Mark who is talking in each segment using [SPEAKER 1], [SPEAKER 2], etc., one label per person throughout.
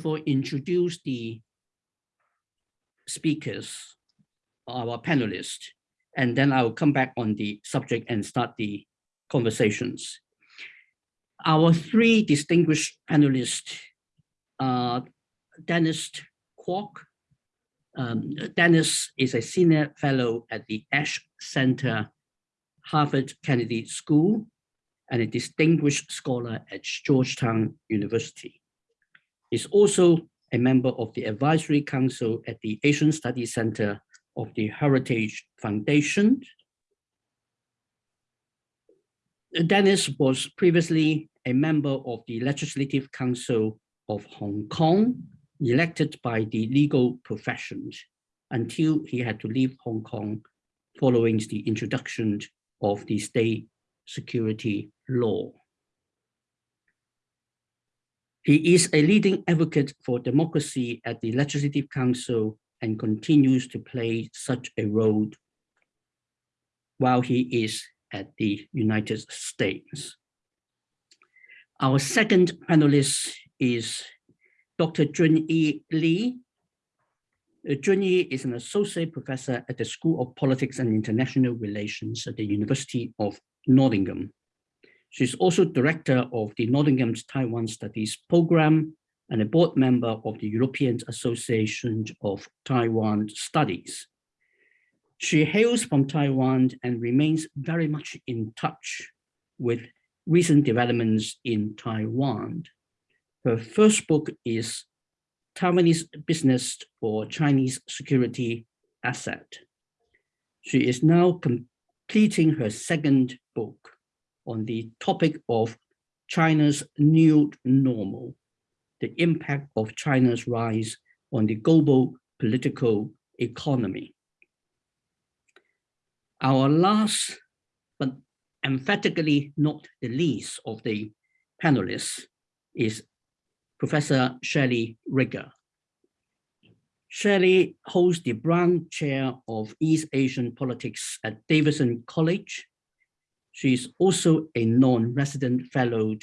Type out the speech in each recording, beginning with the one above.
[SPEAKER 1] of all introduce the speakers, our panelists, and then I'll come back on the subject and start the conversations. Our three distinguished panelists are Dennis Kwok. Um, Dennis is a senior fellow at the Ash Center, Harvard Kennedy School, and a distinguished scholar at Georgetown University. He's also a member of the advisory council at the Asian Studies Center of the Heritage Foundation. Dennis was previously a member of the Legislative Council of Hong Kong, elected by the legal professions until he had to leave Hong Kong following the introduction of the state security law. He is a leading advocate for democracy at the Legislative Council and continues to play such a role while he is at the United States. Our second panelist is Dr. Junyi Lee. Uh, Junyi is an associate professor at the School of Politics and International Relations at the University of Nottingham. She's also director of the Nottingham's Taiwan Studies Program and a board member of the European Association of Taiwan Studies. She hails from Taiwan and remains very much in touch with recent developments in Taiwan. Her first book is Taiwanese Business for Chinese Security Asset. She is now completing her second book on the topic of China's new normal, the impact of China's rise on the global political economy. Our last, but emphatically not the least of the panelists is Professor Shelley Rigger. Shelley holds the Brown Chair of East Asian Politics at Davidson College. She is also a non-resident fellow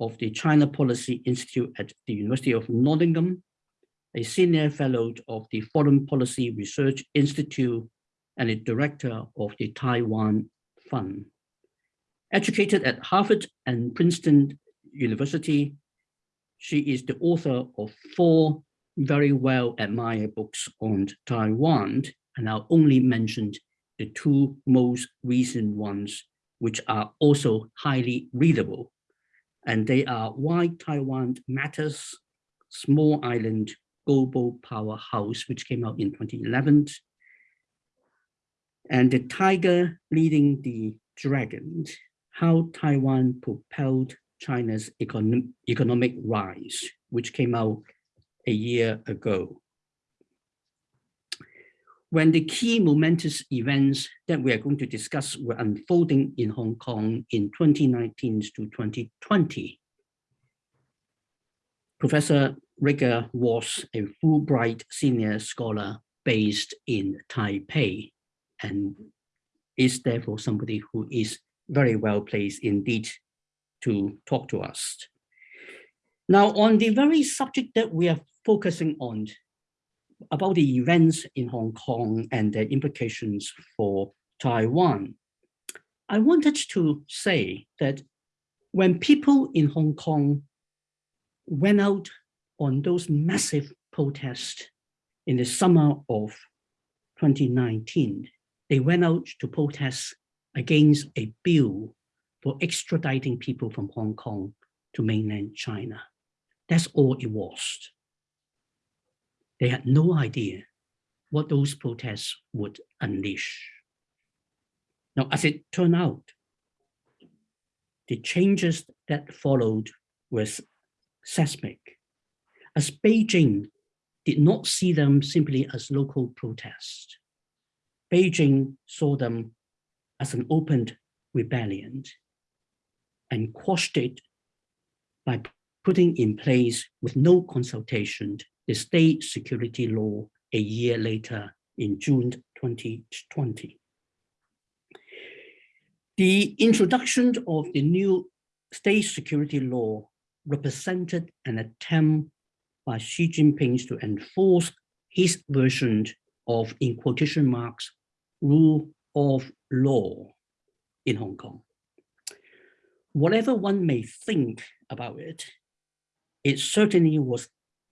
[SPEAKER 1] of the China Policy Institute at the University of Nottingham, a senior fellow of the Foreign Policy Research Institute, and a director of the Taiwan Fund. Educated at Harvard and Princeton University, she is the author of four very well admired books on Taiwan, and I'll only mention the two most recent ones, which are also highly readable. And they are Why Taiwan Matters, Small Island Global Powerhouse, which came out in 2011, and The Tiger Leading the Dragon, How Taiwan Propelled China's Econ Economic Rise, which came out a year ago when the key momentous events that we are going to discuss were unfolding in Hong Kong in 2019 to 2020. Professor Rigger was a Fulbright senior scholar based in Taipei and is therefore somebody who is very well placed indeed to talk to us. Now, on the very subject that we are focusing on, about the events in Hong Kong and their implications for Taiwan. I wanted to say that when people in Hong Kong went out on those massive protests in the summer of 2019, they went out to protest against a bill for extraditing people from Hong Kong to mainland China. That's all it was. They had no idea what those protests would unleash. Now, as it turned out, the changes that followed were seismic, as Beijing did not see them simply as local protests. Beijing saw them as an open rebellion and quashed it by putting in place with no consultation the state security law a year later in June 2020. The introduction of the new state security law represented an attempt by Xi Jinping to enforce his version of, in quotation marks, rule of law in Hong Kong. Whatever one may think about it, it certainly was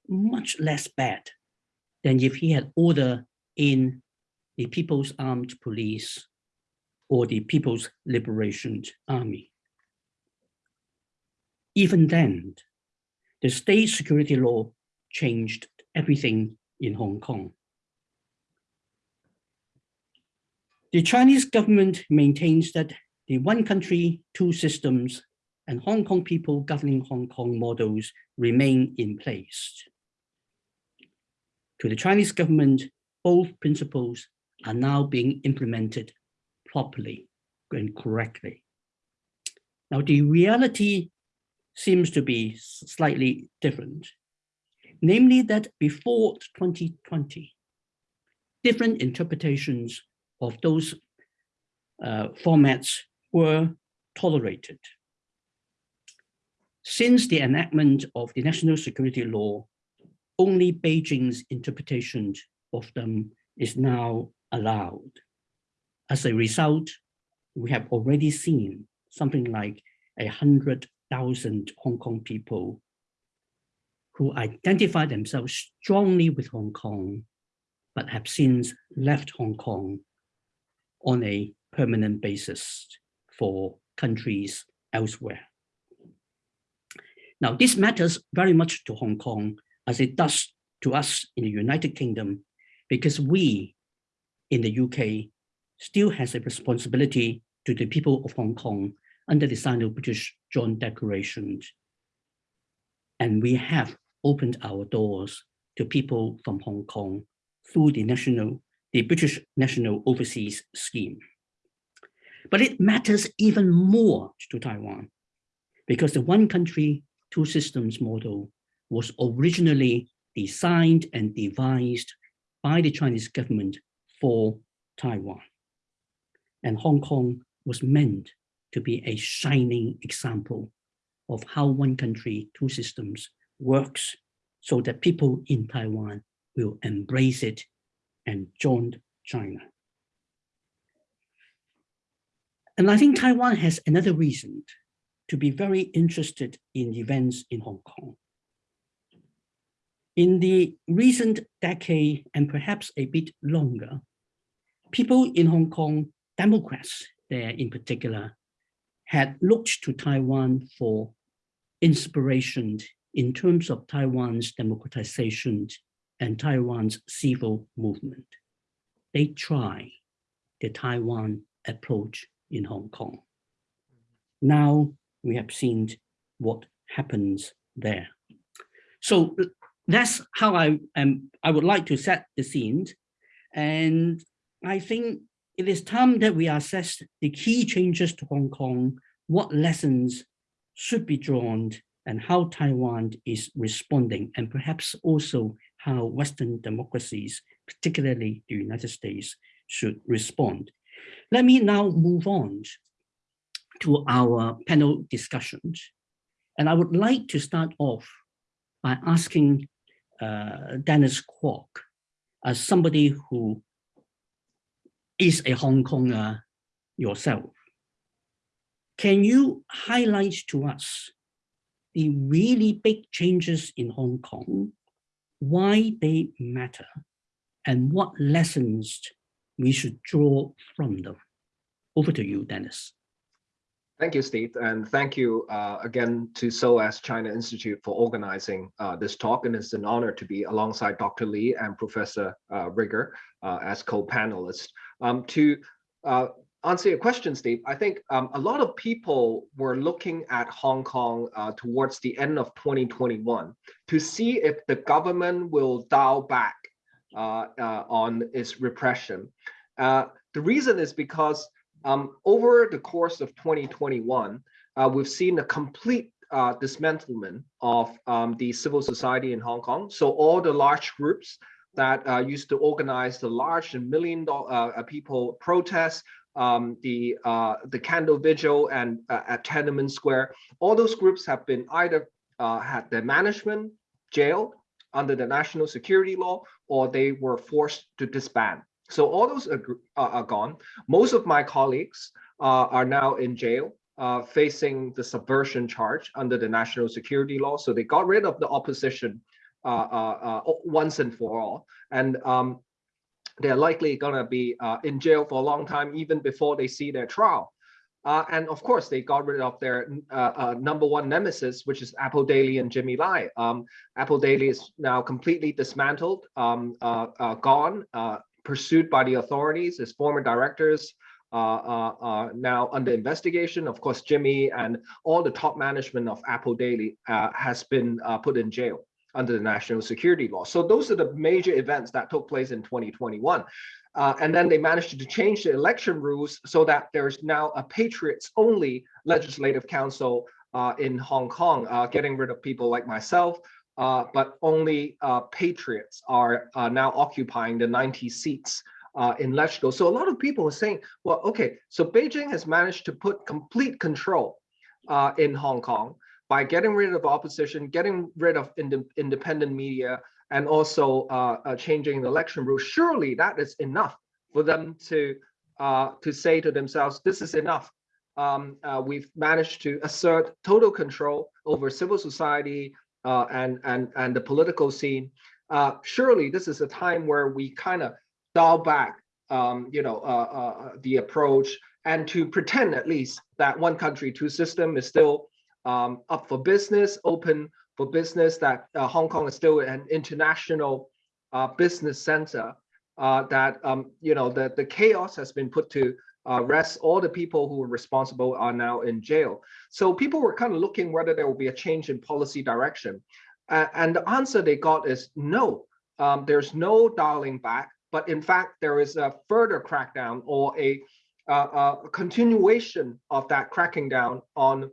[SPEAKER 1] much less bad than if he had ordered in the People's Armed Police or the People's Liberation Army. Even then, the state security law changed everything in Hong Kong. The Chinese government maintains that the one country, two systems and Hong Kong people governing Hong Kong models remain in place. To the Chinese government, both principles are now being implemented properly and correctly. Now, the reality seems to be slightly different, namely that before 2020, different interpretations of those uh, formats were tolerated. Since the enactment of the national security law, only Beijing's interpretation of them is now allowed. As a result, we have already seen something like a hundred thousand Hong Kong people who identify themselves strongly with Hong Kong, but have since left Hong Kong on a permanent basis for countries elsewhere. Now, this matters very much to Hong Kong as it does to us in the United Kingdom, because we in the UK still has a responsibility to the people of Hong Kong under the Sino-British Joint Declaration. And we have opened our doors to people from Hong Kong through the national, the British National Overseas Scheme. But it matters even more to Taiwan because the one country, two systems model was originally designed and devised by the Chinese government for Taiwan. And Hong Kong was meant to be a shining example of how one country, two systems works so that people in Taiwan will embrace it and join China. And I think Taiwan has another reason to be very interested in events in Hong Kong. In the recent decade, and perhaps a bit longer, people in Hong Kong, Democrats there in particular, had looked to Taiwan for inspiration in terms of Taiwan's democratization and Taiwan's civil movement. They try the Taiwan approach in Hong Kong. Now we have seen what happens there. So that's how I am. I would like to set the scene. And I think it is time that we assess the key changes to Hong Kong, what lessons should be drawn and how Taiwan is responding, and perhaps also how Western democracies, particularly the United States, should respond. Let me now move on to our panel discussions. And I would like to start off by asking uh, Dennis Kwok, as somebody who is a Hong Konger yourself. Can you highlight to us the really big changes in Hong Kong, why they matter, and what lessons we should draw from them? Over to you, Dennis.
[SPEAKER 2] Thank you, Steve, and thank you uh, again to SOAS China Institute for organizing uh, this talk. And it's an honor to be alongside Dr. Lee and Professor uh, Rigger uh, as co-panelists. Um, to uh, answer your question, Steve, I think um, a lot of people were looking at Hong Kong uh, towards the end of 2021 to see if the government will dial back on its repression. the reason is because um, over the course of 2021, uh, we've seen a complete uh, dismantlement of um, the civil society in Hong Kong. So all the large groups that uh, used to organize the large and million uh, people protests, um, the uh, the candle vigil and uh, at Tiananmen Square, all those groups have been either had their management jailed under the national security law or they were forced to disband. So all those are, are gone. Most of my colleagues uh, are now in jail uh, facing the subversion charge under the national security law. So they got rid of the opposition uh, uh, uh once and for all. And um, they're likely going to be uh, in jail for a long time, even before they see their trial. And of course, they got rid of their number one nemesis, which is Apple Daily and Jimmy Lai. Um, Apple Daily is now completely dismantled, um, gone, pursued by the authorities. His former directors uh, now under investigation. Of course, Jimmy and all the top management of Apple Daily uh, has been uh, put in jail under the national security law. So those are the major events that took place in 2021. Uh, and then they managed to change the election rules so that there's now a patriots only legislative council uh, in Hong Kong, uh, getting rid of people like myself, but only patriots are now occupying the 90 seats uh, in LegCo. So a lot of people are saying, well, okay, so Beijing has managed to put complete control uh, in Hong Kong by getting rid of opposition, getting rid of ind independent media, and also uh, uh, changing the election rules. Surely that is enough for them to uh, to say to themselves, this is enough. Um, uh, we've managed to assert total control over civil society and and and the political scene. surely this is a time where we kind of dial back, um, you know, uh, uh, the approach and to pretend at least that one country, two system is still um, up for business, open for business, that uh, Hong Kong is still an international uh, business center, uh, that, um, you know, the, the chaos has been put to uh, rest. All the people who were responsible are now in jail. So people were kind of looking whether there will be a change in policy direction. and the answer they got is no, um, there's no dialing back but in fact, there is a further crackdown or a, uh, a continuation of that cracking down on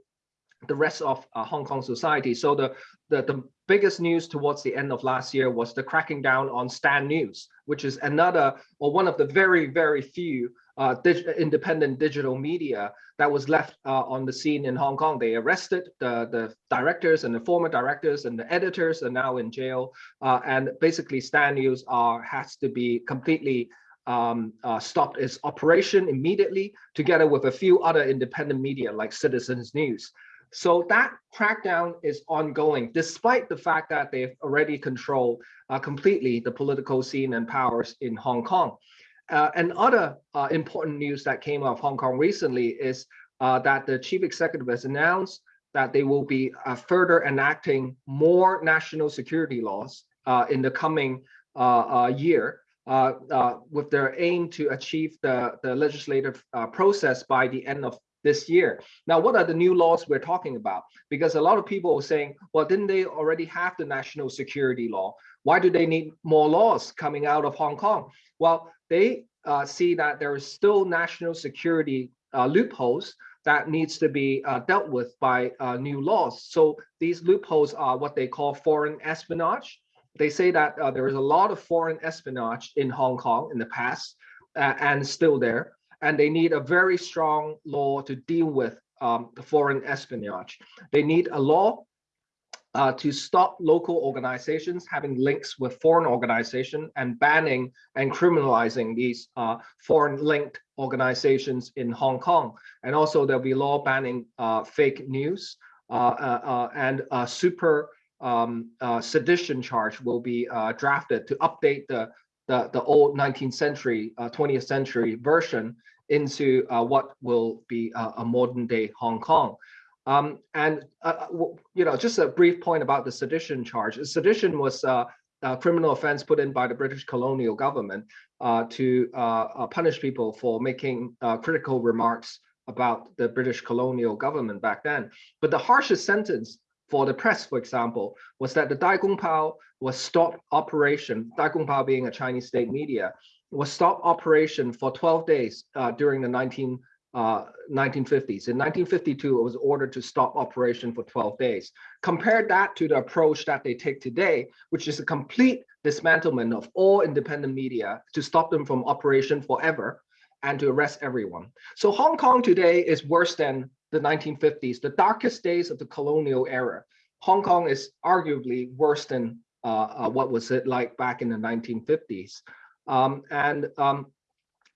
[SPEAKER 2] the rest of uh, Hong Kong society. So the, the, the biggest news towards the end of last year was the cracking down on Stand News, which is another or one of the very, very few uh, dig independent digital media that was left uh, on the scene in Hong Kong. They arrested the, the directors and the former directors and the editors are now in jail. Uh, and basically Stand News are, has to be completely um, uh, stopped its operation immediately together with a few other independent media like Citizens News. So that crackdown is ongoing, despite the fact that they've already controlled uh, completely the political scene and powers in Hong Kong. Uh, and other uh, important news that came out of Hong Kong recently is uh, that the chief executive has announced that they will be uh, further enacting more national security laws uh, in the coming uh, year with their aim to achieve the, the legislative process by the end of this year. Now, what are the new laws we're talking about? Because a lot of people are saying, well, didn't they already have the national security law? Why do they need more laws coming out of Hong Kong? Well, they uh, see that there is still national security uh, loopholes that needs to be uh, dealt with by uh, new laws. So these loopholes are what they call foreign espionage. They say that uh, there is a lot of foreign espionage in Hong Kong in the past uh, and still there and they need a very strong law to deal with um, the foreign espionage. They need a law uh, to stop local organizations having links with foreign organizations and banning and criminalizing these uh, foreign linked organizations in Hong Kong. And also there'll be law banning uh, fake news uh, uh, uh, and a super um, sedition charge will be drafted to update the, the, the old 19th century, 20th century version into what will be a modern day Hong Kong. Um, and, uh, uh you know, just a brief point about the sedition charge. Sedition was uh, a criminal offense put in by the British colonial government uh, to uh, punish people for making critical remarks about the British colonial government back then. But the harshest sentence for the press, for example, was that the Dai Gong Pao was stopped operation, Dai Gong Pao being a Chinese state media, was stopped operation for 12 days uh, during the 19, uh, 1950s. In 1952, it was ordered to stop operation for 12 days. Compare that to the approach that they take today, which is a complete dismantlement of all independent media to stop them from operation forever and to arrest everyone. So Hong Kong today is worse than the 1950s, the darkest days of the colonial era. Hong Kong is arguably worse than uh, what was it like back in the 1950s. Um, and um,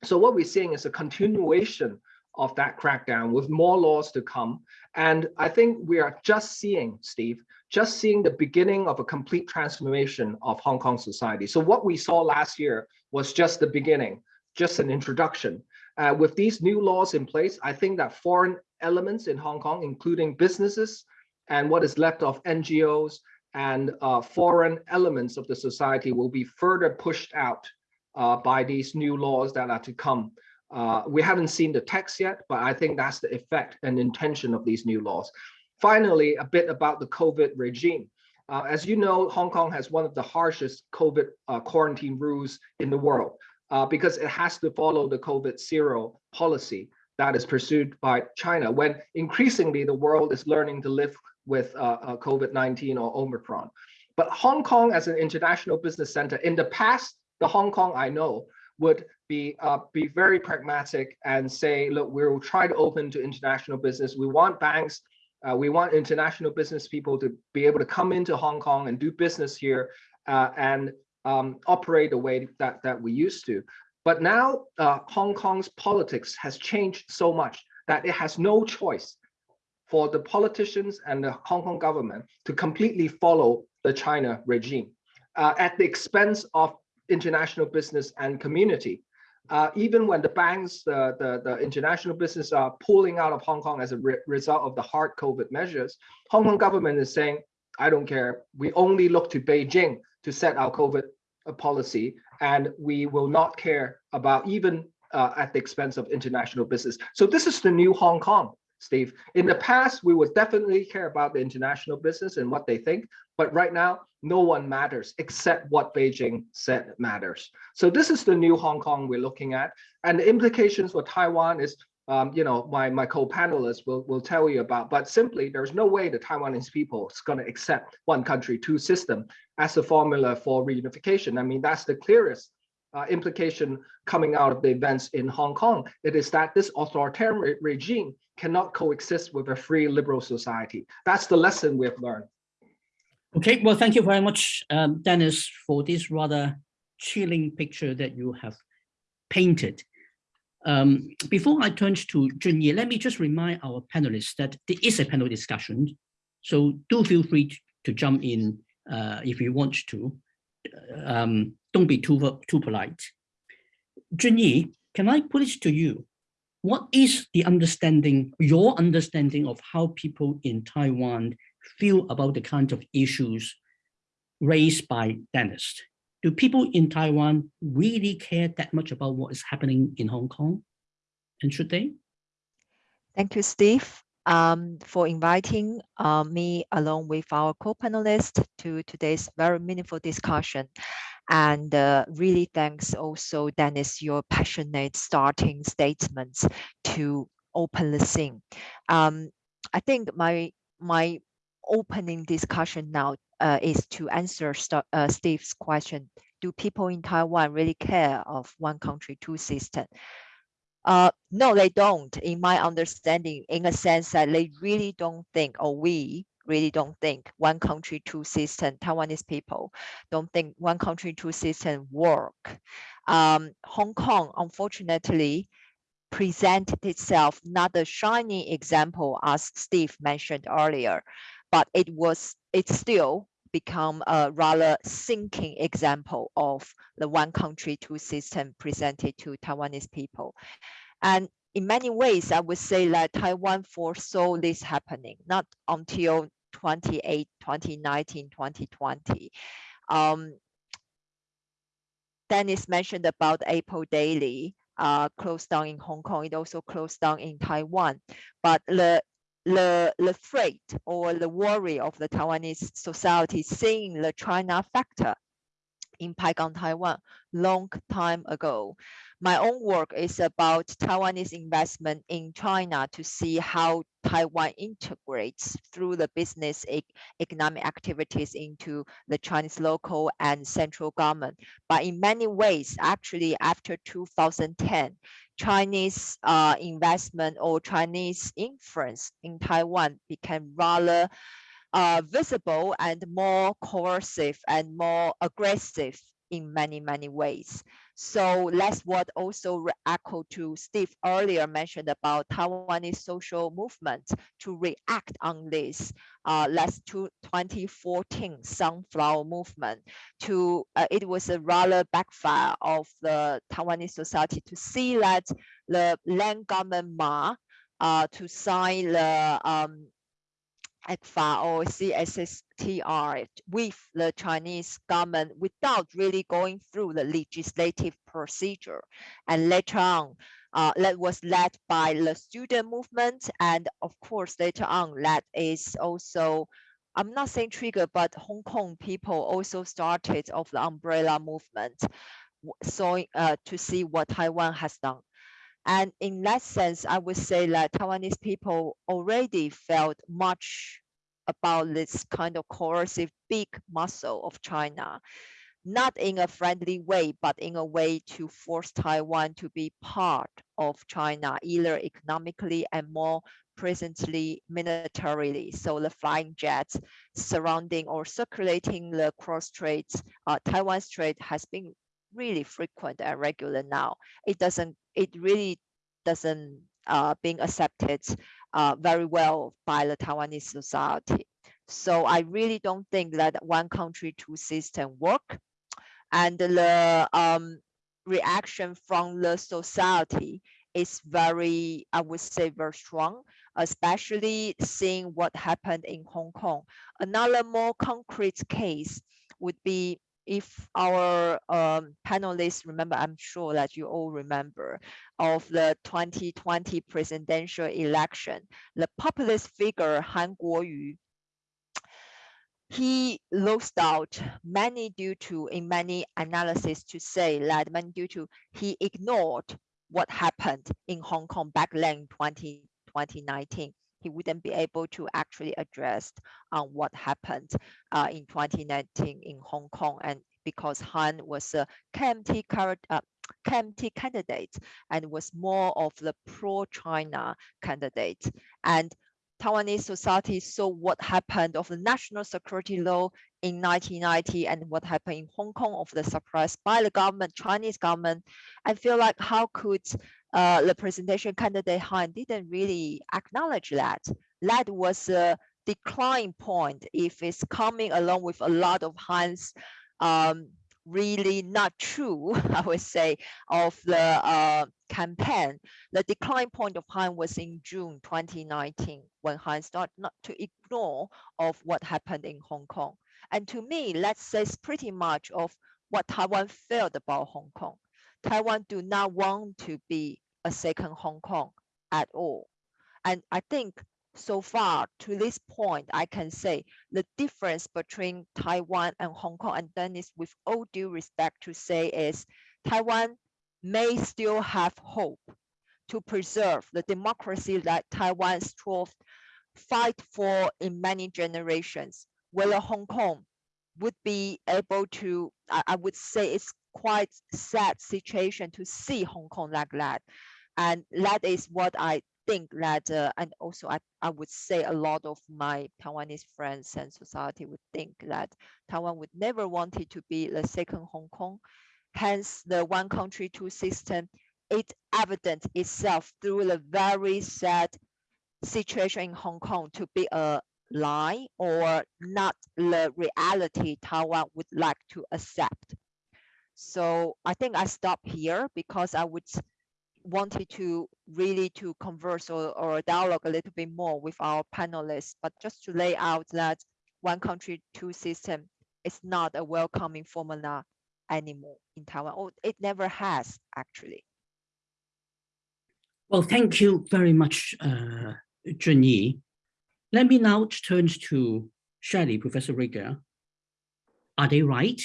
[SPEAKER 2] so what we're seeing is a continuation of that crackdown with more laws to come. And I think we are just seeing, Steve, just seeing the beginning of a complete transformation of Hong Kong society. So what we saw last year was just the beginning, just an introduction. Uh, with these new laws in place, I think that foreign elements in Hong Kong, including businesses and what is left of NGOs and uh, foreign elements of the society will be further pushed out uh, by these new laws that are to come. Uh, we haven't seen the text yet, but I think that's the effect and intention of these new laws. Finally, a bit about the COVID regime. Uh, as you know, Hong Kong has one of the harshest COVID uh, quarantine rules in the world uh, because it has to follow the COVID zero policy that is pursued by China when increasingly the world is learning to live with uh, uh, COVID-19 or Omicron. But Hong Kong as an international business center, in the past, the Hong Kong I know would be uh, be very pragmatic and say, look, we'll try to open to international business. We want banks, uh, we want international business people to be able to come into Hong Kong and do business here uh, and um, operate the way that, that we used to. But now uh, Hong Kong's politics has changed so much that it has no choice for the politicians and the Hong Kong government to completely follow the China regime uh, at the expense of international business and community. Uh, even when the banks, the, the, the, international business are pulling out of Hong Kong as a re result of the hard COVID measures, Hong Kong government is saying, I don't care. We only look to Beijing to set our COVID uh, policy, and we will not care about even uh, at the expense of international business. So this is the new Hong Kong. Steve. In the past, we would definitely care about the international business and what they think, but right now, no one matters except what Beijing said matters. So this is the new Hong Kong we're looking at. And the implications for Taiwan is, um, you know, my, my co-panelists will, will tell you about, but simply there's no way the Taiwanese people is going to accept one country, two system as a formula for reunification. I mean, that's the clearest uh, implication coming out of the events in Hong Kong. It is that this authoritarian re regime cannot coexist with a free liberal society. That's the lesson we have learned.
[SPEAKER 1] Okay, well, thank you very much, um, Dennis, for this rather chilling picture that you have painted. Um, before I turn to Junyi, let me just remind our panelists that there is a panel discussion. So do feel free to, to jump in uh, if you want to. Um, don't be too, too polite. Junyi, can I put it to you? What is the understanding, your understanding of how people in Taiwan feel about the kind of issues raised by Dennis? Do people in Taiwan really care that much about what is happening in Hong Kong? And should they?
[SPEAKER 3] Thank you, Steve, um, for inviting uh, me along with our co-panelists to today's very meaningful discussion. And uh, really thanks also, Dennis, your passionate starting statements to open the scene. Um, I think my my opening discussion now uh, is to answer St uh, Steve's question. Do people in Taiwan really care of one country, two system? Uh, no, they don't, in my understanding, in a sense that they really don't think, or we really don't think one country, two system, Taiwanese people don't think one country, two system work. Um, Hong Kong, unfortunately, presented itself not a shiny example as Steve mentioned earlier, but it was, it still become a rather sinking example of the one country, two system presented to Taiwanese people. And in many ways, I would say that Taiwan foresaw this happening, not until 28, 2019, 2020. Um, Dennis mentioned about Apple Daily uh, closed down in Hong Kong. It also closed down in Taiwan. But the the, the threat or the worry of the Taiwanese society seeing the China factor impact on Taiwan long time ago. My own work is about Taiwanese investment in China to see how Taiwan integrates through the business economic activities into the Chinese local and central government. But in many ways, actually after 2010, Chinese uh, investment or Chinese influence in Taiwan became rather uh, visible and more coercive and more aggressive in many, many ways. So that's what also echo to Steve earlier mentioned about Taiwanese social movement to react on this. Uh, last to 2014 Sunflower movement to, uh, it was a rather backfire of the Taiwanese society to see that the land government Ma uh, to sign the um, ECFA or CSSTR with the Chinese government without really going through the legislative procedure. And later on, uh, that was led by the student movement. And of course, later on, that is also, I'm not saying trigger, but Hong Kong people also started of the umbrella movement. So uh, to see what Taiwan has done. And in that sense, I would say that Taiwanese people already felt much about this kind of coercive big muscle of China, not in a friendly way, but in a way to force Taiwan to be part of China, either economically and more presently militarily. So the flying jets surrounding or circulating the cross straits, uh, Taiwan Strait has been really frequent and regular now. It doesn't, it really doesn't uh, being accepted uh, very well by the Taiwanese society. So I really don't think that one country, two system work. And the um, reaction from the society is very, I would say, very strong, especially seeing what happened in Hong Kong. Another more concrete case would be if our um, panelists remember, I'm sure that you all remember, of the 2020 presidential election, the populist figure Han Kuo-yu, he lost out many due to, in many analysis to say that many due to he ignored what happened in Hong Kong back then 20, 2019 wouldn't be able to actually address on what happened uh, in 2019 in Hong Kong. And because Han was a KMT, uh, KMT candidate and was more of the pro-China candidate. And Taiwanese society saw what happened of the national security law in 1990 and what happened in Hong Kong of the suppressed by the government, Chinese government. I feel like how could uh, the presentation candidate Han didn't really acknowledge that. That was a decline point if it's coming along with a lot of Han's um, really not true, I would say, of the uh, campaign. The decline point of Han was in June 2019 when Han started not to ignore of what happened in Hong Kong. And to me, that says pretty much of what Taiwan felt about Hong Kong. Taiwan do not want to be a second Hong Kong at all. And I think so far to this point, I can say the difference between Taiwan and Hong Kong, and then is with all due respect to say is Taiwan may still have hope to preserve the democracy that Taiwan strove fight for in many generations, whether Hong Kong would be able to, I, I would say it's quite sad situation to see Hong Kong like that. And that is what I think that, uh, and also I, I would say a lot of my Taiwanese friends and society would think that Taiwan would never wanted to be the second Hong Kong. Hence the one country, two system, it evident itself through the very sad situation in Hong Kong to be a lie or not the reality Taiwan would like to accept. So I think I stop here because I would wanted to really to converse or, or dialogue a little bit more with our panelists, but just to lay out that one country, two system is not a welcoming formula anymore in Taiwan, or it never has actually.
[SPEAKER 1] Well, thank you very much, uh, Junyi. Let me now turn to Shelley, Professor Rieger. Are they right?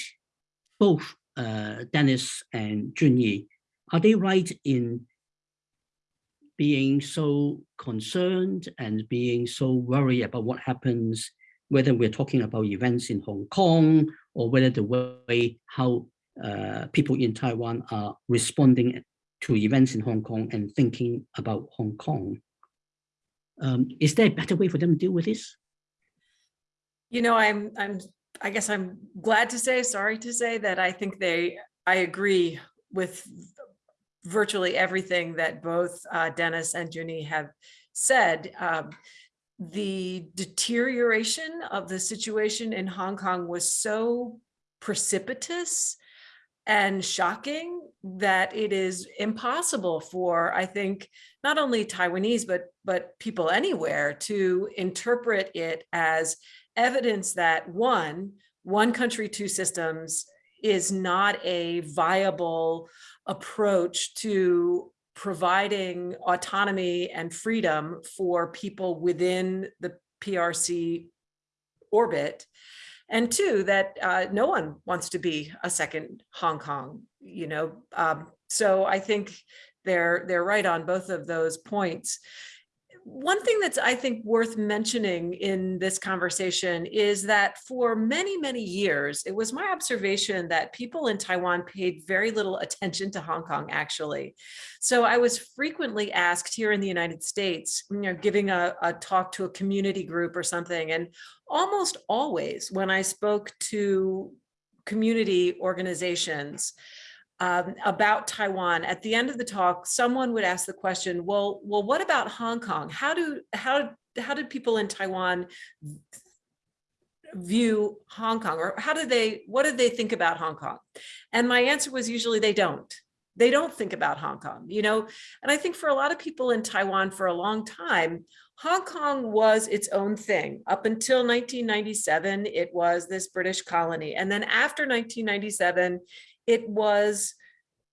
[SPEAKER 1] Both uh, Dennis and Junyi, are they right in being so concerned and being so worried about what happens, whether we're talking about events in Hong Kong or whether the way how uh, people in Taiwan are responding to events in Hong Kong and thinking about Hong Kong. Um, is there a better way for them to deal with this?
[SPEAKER 4] You know, I'm, I'm, I guess I'm glad to say, sorry to say that I think they, I agree with virtually everything that both uh, Dennis and Junyi have said. Um, the deterioration of the situation in Hong Kong was so precipitous and shocking that it is impossible for, I think, not only Taiwanese, but, but people anywhere to interpret it as evidence that one, one country, two systems is not a viable approach to providing autonomy and freedom for people within the PRC orbit. And two, that uh, no one wants to be a second Hong Kong, you know. Um, so I think they're they're right on both of those points one thing that's I think worth mentioning in this conversation is that for many, many years, it was my observation that people in Taiwan paid very little attention to Hong Kong, actually. So I was frequently asked here in the United States, you know, giving a, a talk to a community group or something, and almost always when I spoke to community organizations, um, about Taiwan, at the end of the talk, someone would ask the question, well, well, what about Hong Kong? How do how how did people in Taiwan view Hong Kong or how do they what do they think about Hong Kong? And my answer was usually they don't. They don't think about Hong Kong, you know, and I think for a lot of people in Taiwan for a long time, Hong Kong was its own thing. Up until 1997, it was this British colony. And then after 1997, it was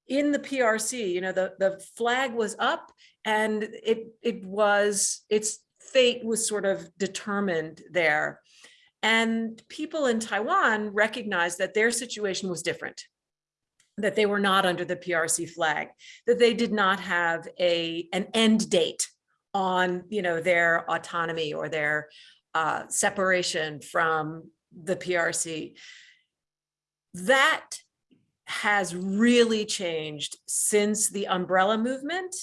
[SPEAKER 4] in the PRC, you know, the, the flag was up and it, it was, its fate was sort of determined there. And people in Taiwan recognized that their situation was different, that they were not under the PRC flag, that they did not have a, an end date on, you know, their autonomy or their uh, separation from the PRC. That has really changed since the umbrella movement.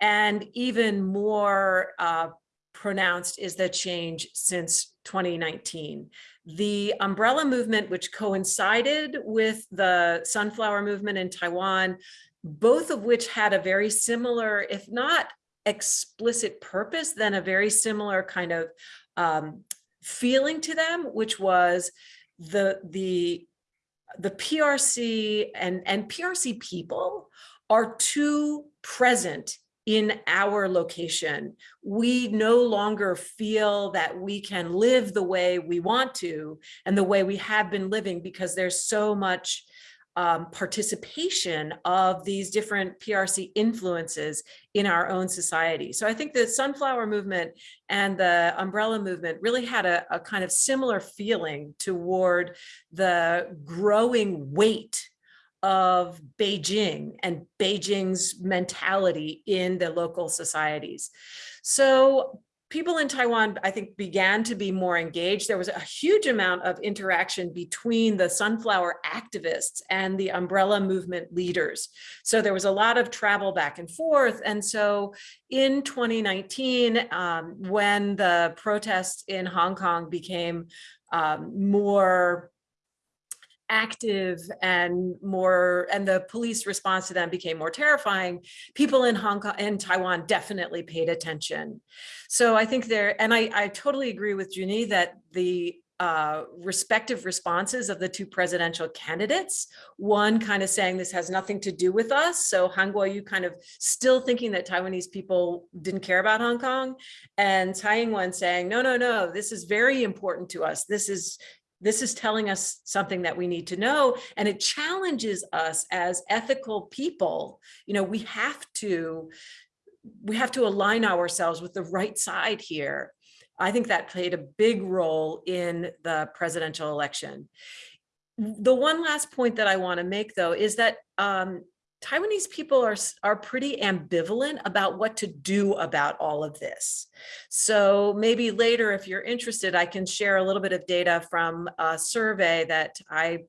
[SPEAKER 4] And even more uh, pronounced is the change since 2019. The umbrella movement, which coincided with the sunflower movement in Taiwan, both of which had a very similar, if not explicit purpose, then a very similar kind of um, feeling to them, which was the, the the PRC and, and PRC people are too present in our location. We no longer feel that we can live the way we want to and the way we have been living because there's so much um, participation of these different PRC influences in our own society. So I think the sunflower movement and the umbrella movement really had a, a kind of similar feeling toward the growing weight of Beijing and Beijing's mentality in the local societies. So people in Taiwan, I think, began to be more engaged. There was a huge amount of interaction between the sunflower activists and the umbrella movement leaders. So there was a lot of travel back and forth. And so in 2019, um, when the protests in Hong Kong became um, more active and more and the police response to them became more terrifying people in hong kong and taiwan definitely paid attention so i think there and i i totally agree with Junyi that the uh, respective responses of the two presidential candidates, one kind of saying this has nothing to do with us. So Han Kuo-yu kind of still thinking that Taiwanese people didn't care about Hong Kong and Tsai Ing-wen saying, no, no, no, this is very important to us. This is this is telling us something that we need to know and it challenges us as ethical people. You know we have to we have to align ourselves with the right side here. I think that played a big role in the presidential election. The one last point that i want to make though is that um, Taiwanese people are, are pretty ambivalent about what to do about all of this. So maybe later, if you're interested, I can share a little bit of data from a survey that I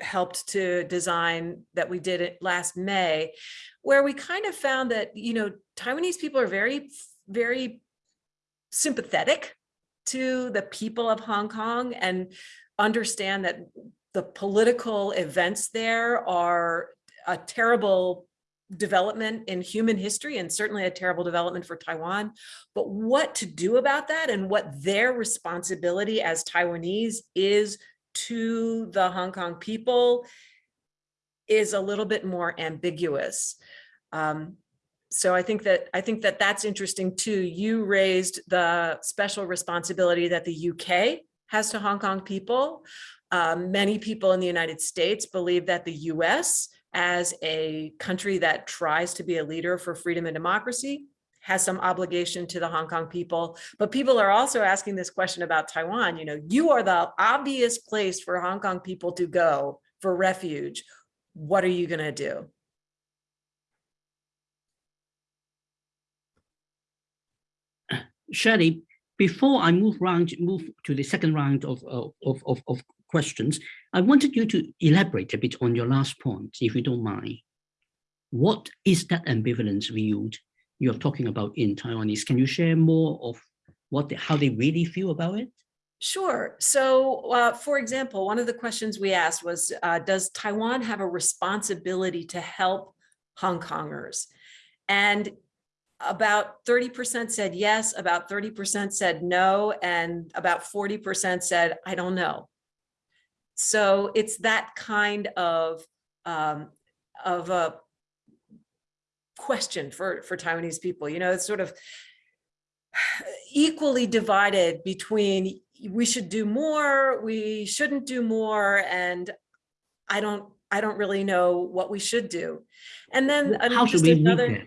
[SPEAKER 4] helped to design that we did it last May, where we kind of found that, you know, Taiwanese people are very, very sympathetic to the people of Hong Kong and understand that the political events there are a terrible development in human history and certainly a terrible development for Taiwan. But what to do about that and what their responsibility as Taiwanese is to the Hong Kong people is a little bit more ambiguous. Um, so I think that I think that that's interesting too. You raised the special responsibility that the UK has to Hong Kong people. Um, many people in the United States believe that the US as a country that tries to be a leader for freedom and democracy has some obligation to the Hong Kong people. But people are also asking this question about Taiwan. You know, you are the obvious place for Hong Kong people to go for refuge. What are you going to do?
[SPEAKER 1] Shirley, before I move round, move to the second round of, of, of, of questions, I wanted you to elaborate a bit on your last point, if you don't mind. What is that ambivalence viewed you're talking about in Taiwanese? Can you share more of what they, how they really feel about it?
[SPEAKER 4] Sure. So, uh, for example, one of the questions we asked was, uh, does Taiwan have a responsibility to help Hong Kongers? And about 30% said yes, about 30% said no, and about 40% said, I don't know. So it's that kind of, um, of a question for, for Taiwanese people, you know, it's sort of equally divided between we should do more, we shouldn't do more, and I don't, I don't really know what we should do. And then
[SPEAKER 1] how should we
[SPEAKER 4] another,
[SPEAKER 1] read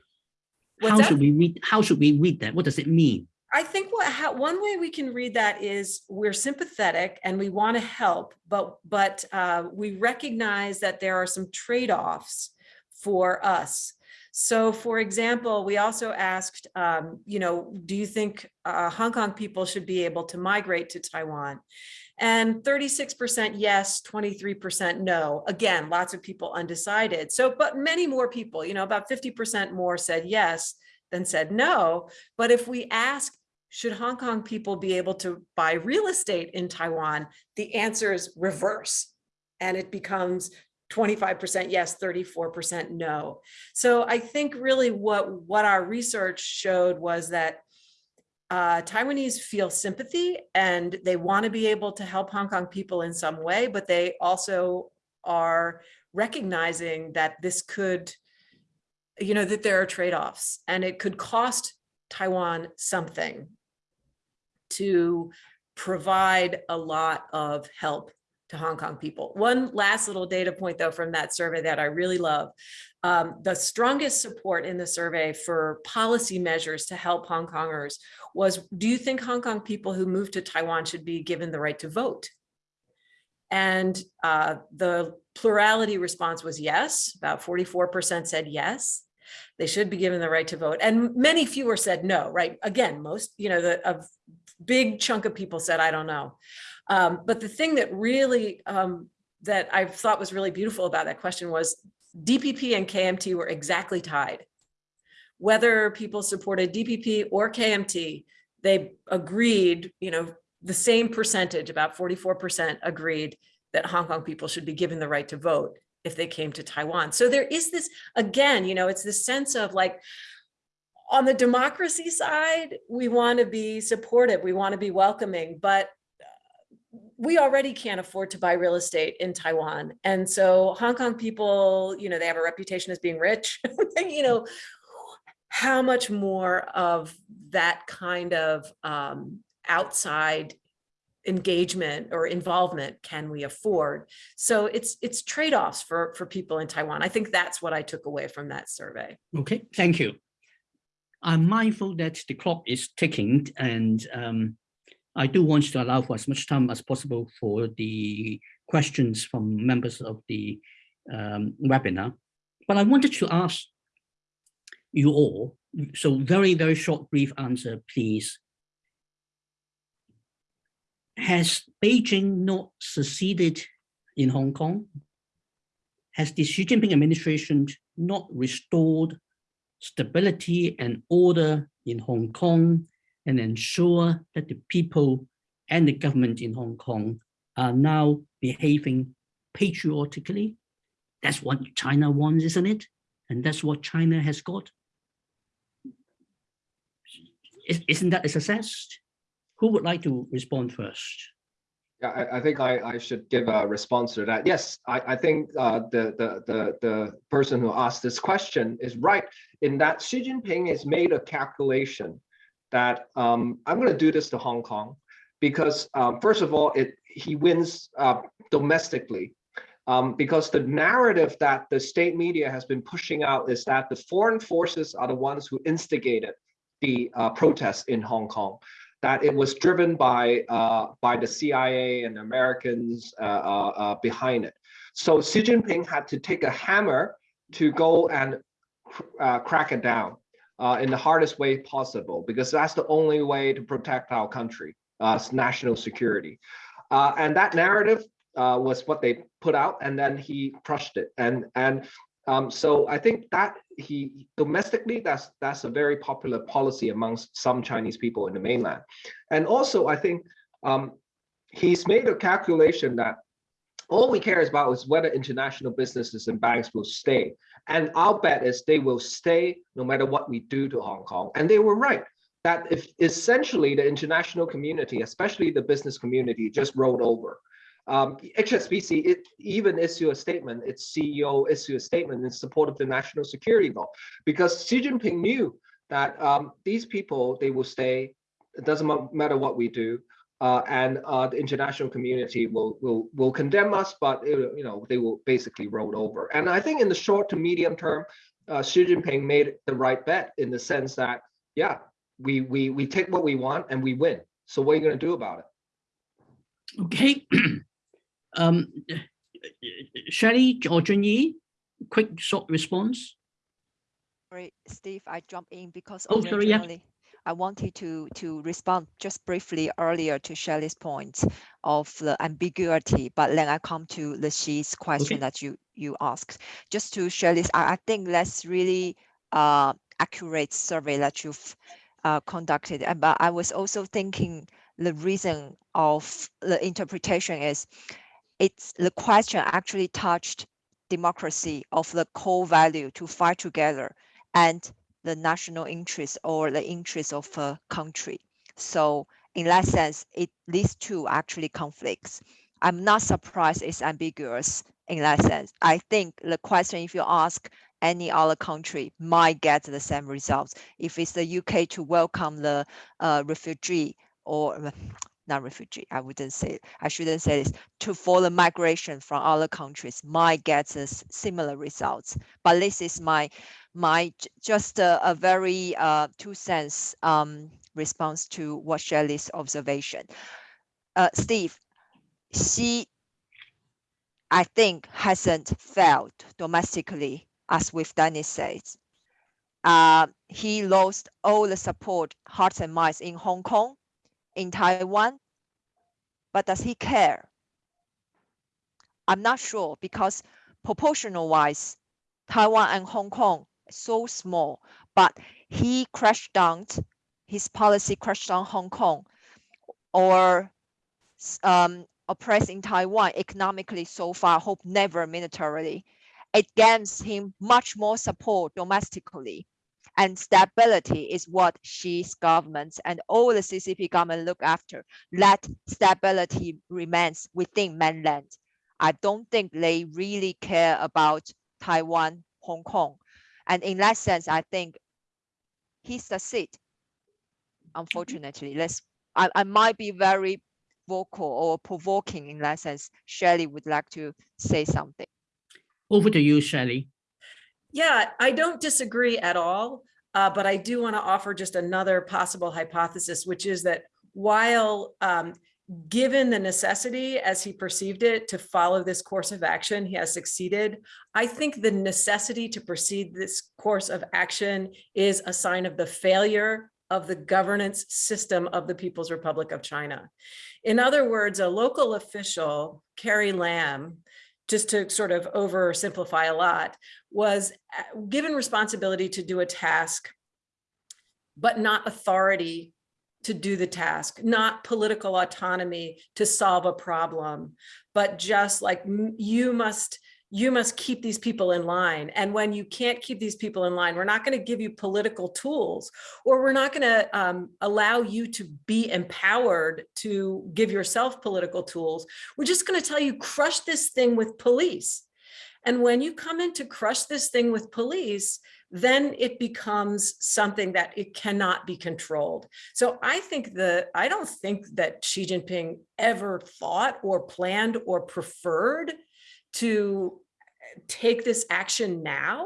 [SPEAKER 1] that? How should we read? How should we read that? What does it mean?
[SPEAKER 4] I think what how, one way we can read that is we're sympathetic and we want to help, but but uh, we recognize that there are some trade-offs for us. So, for example, we also asked, um, you know, do you think uh, Hong Kong people should be able to migrate to Taiwan? And 36% yes, 23% no. Again, lots of people undecided. So, but many more people, you know, about 50% more said yes than said no. But if we ask should Hong Kong people be able to buy real estate in Taiwan? The answer is reverse. And it becomes 25% yes, 34% no. So I think really what, what our research showed was that uh, Taiwanese feel sympathy and they want to be able to help Hong Kong people in some way, but they also are recognizing that this could, you know, that there are trade-offs and it could cost Taiwan something to provide a lot of help to Hong Kong people. One last little data point though from that survey that I really love. Um, the strongest support in the survey for policy measures to help Hong Kongers was, do you think Hong Kong people who move to Taiwan should be given the right to vote? And uh, the plurality response was yes, about 44% said yes. They should be given the right to vote. And many fewer said no, right? Again, most, you know, the, of big chunk of people said, I don't know. Um, but the thing that really, um, that I thought was really beautiful about that question was DPP and KMT were exactly tied. Whether people supported DPP or KMT, they agreed, you know, the same percentage, about 44% agreed that Hong Kong people should be given the right to vote if they came to Taiwan. So there is this, again, you know, it's this sense of like, on the democracy side, we want to be supportive, we want to be welcoming, but uh, we already can't afford to buy real estate in Taiwan. And so Hong Kong people, you know, they have a reputation as being rich, you know, how much more of that kind of um, outside engagement or involvement can we afford? So it's it's trade-offs for, for people in Taiwan. I think that's what I took away from that survey.
[SPEAKER 1] Okay, thank you. I'm mindful that the clock is ticking and um, I do want to allow for as much time as possible for the questions from members of the um, webinar. But I wanted to ask you all, so very, very short, brief answer, please. Has Beijing not succeeded in Hong Kong? Has the Xi Jinping administration not restored stability and order in Hong Kong and ensure that the people and the government in Hong Kong are now behaving patriotically. That's what China wants, isn't it? And that's what China has got. Is- Isn't that a success? Who would like to respond first?
[SPEAKER 2] Yeah, I, I think I, I should give a response to that. Yes, I, I think uh, the, the, the, the person who asked this question is right in that Xi Jinping has made a calculation that um, I'm going to do this to Hong Kong because um, first of all, it he wins uh, domestically um, because the narrative that the state media has been pushing out is that the foreign forces are the ones who instigated the uh, protests in Hong Kong that it was driven by uh, by the CIA and Americans uh, uh, uh, behind it. So Xi Jinping had to take a hammer to go and uh, crack it down in the hardest way possible, because that's the only way to protect our country, national security. And that narrative was what they put out, and then he crushed it. And and um, so I think that he domestically, that's that's a very popular policy amongst some Chinese people in the mainland. And also, I think um, he's made a calculation that all we care about is whether international businesses and banks will stay. And our bet is they will stay no matter what we do to Hong Kong. And they were right that if essentially the international community, especially the business community, just rolled over. Um, HSBC it even issue a statement, its CEO issue a statement in support of the national security law, because Xi Jinping knew that um, these people, they will stay, it doesn't matter what we do. Uh, and uh, the international community will will will condemn us, but uh, you know they will basically roll over. And I think in the short to medium term, uh, Xi Jinping made the right bet in the sense that yeah, we we we take what we want and we win. So what are you going to do about it?
[SPEAKER 1] Okay. um, Shelley or Junyi, quick short response.
[SPEAKER 3] Sorry, Steve, I jumped in because
[SPEAKER 1] Oh, sorry, yeah.
[SPEAKER 3] I wanted to to respond just briefly earlier to Shelley's point of the ambiguity, but then I come to the Xi's question
[SPEAKER 1] Okay.
[SPEAKER 3] that you you asked. Just to Shelley's, I, I think that's really uh accurate survey that you've uh, conducted. And but I was also thinking the reason of the interpretation is it's the question actually touched democracy of the core value to fight together and the national interest or the interest of a country. So in that sense, it these two actually conflicts. I'm not surprised it's ambiguous in that sense. I think the question, if you ask any other country, might get the same results. If it's the UK to welcome the uh, refugee or not refugee, I wouldn't say, I shouldn't say this, to follow migration from other countries might get us similar results. But this is my my just a, a very uh, two cents um, response to what Shelley's observation. Uh, Steve, Xi, I think, hasn't failed domestically, as with Dennis says. Uh, he lost all the support, hearts and minds in Hong Kong, in Taiwan, but does he care? I'm not sure because proportional wise, Taiwan and Hong Kong so small, but he crashed down, his policy crashed down Hong Kong or um, oppressed in Taiwan economically so far, hope never militarily. It gains him much more support domestically. And stability is what Xi's government and all the CCP government look after. That stability remains within mainland. I don't think they really care about Taiwan, Hong Kong. And in that sense, I think he's he succeed. Unfortunately, let's, I, I might be very vocal or provoking in that sense. Shelley would like to say something.
[SPEAKER 1] Over to you, Shelley.
[SPEAKER 4] Yeah, I don't disagree at all, uh, but I do want to offer just another possible hypothesis, which is that while um, given the necessity as he perceived it to follow this course of action, he has succeeded. I think the necessity to proceed this course of action is a sign of the failure of the governance system of the People's Republic of China. In other words, a local official, Carrie Lam, just to sort of oversimplify a lot, was uh, given responsibility to do a task, but not authority to do the task, not political autonomy to solve a problem, but just like you must you must keep these people in line. And when you can't keep these people in line, we're not going to give you political tools, or we're not going to um, allow you to be empowered to give yourself political tools. We're just going to tell you, crush this thing with police. And when you come in to crush this thing with police, then it becomes something that it cannot be controlled. So I think the I don't think that Xi Jinping ever thought or planned or preferred to take this action now.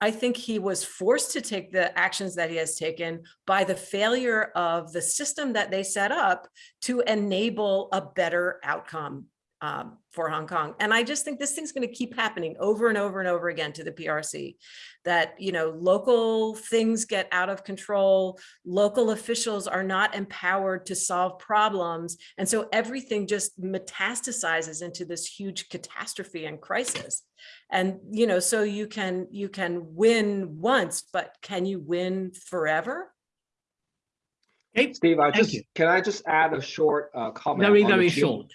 [SPEAKER 4] I think he was forced to take the actions that he has taken by the failure of the system that they set up to enable a better outcome um, for Hong Kong. And I just think this thing's going to keep happening over and over and over again to the PRC that, you know, local things get out of control. Local officials are not empowered to solve problems. And so everything just metastasizes into this huge catastrophe and crisis. And, you know, so you can you can win once, but can you win forever?
[SPEAKER 1] Okay,
[SPEAKER 2] Steve, I
[SPEAKER 1] Thank
[SPEAKER 2] just,
[SPEAKER 1] you.
[SPEAKER 2] can I just add a short uh, comment?
[SPEAKER 1] very, very
[SPEAKER 2] geo-
[SPEAKER 1] short.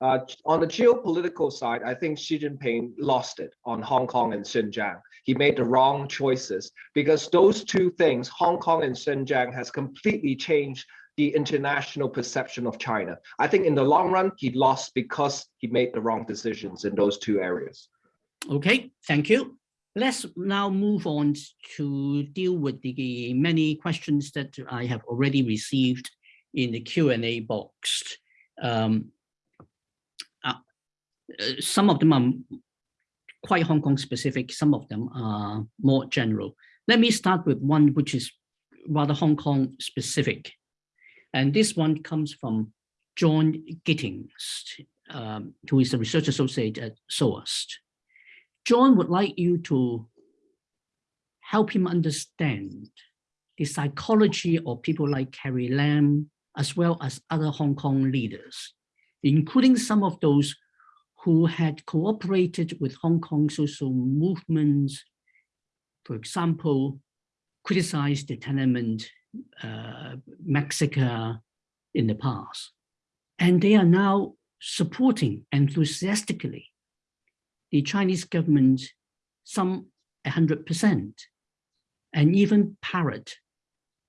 [SPEAKER 2] Uh, on the geopolitical side, I think Xi Jinping lost it on Hong Kong and Xinjiang. He made the wrong choices because those two things, Hong Kong and Xinjiang, has completely changed the international perception of China. I think in the long run, he lost because he made the wrong decisions in those two areas.
[SPEAKER 1] Okay, thank you. Let's now move on to deal with the many questions that I have already received in the Q and A box. Um, uh, some of them are quite Hong Kong specific, some of them are more general. Let me start with one which is rather Hong Kong specific. And this one comes from John Gittings, um, who is a research associate at SOAS. John would like you to help him understand the psychology of people like Carrie Lam, as well as other Hong Kong leaders, including some of those who had cooperated with Hong Kong social movements, for example, criticized the Tiananmen uh, Massacre in the past. And they are now supporting enthusiastically the Chinese government some 100% and even parrot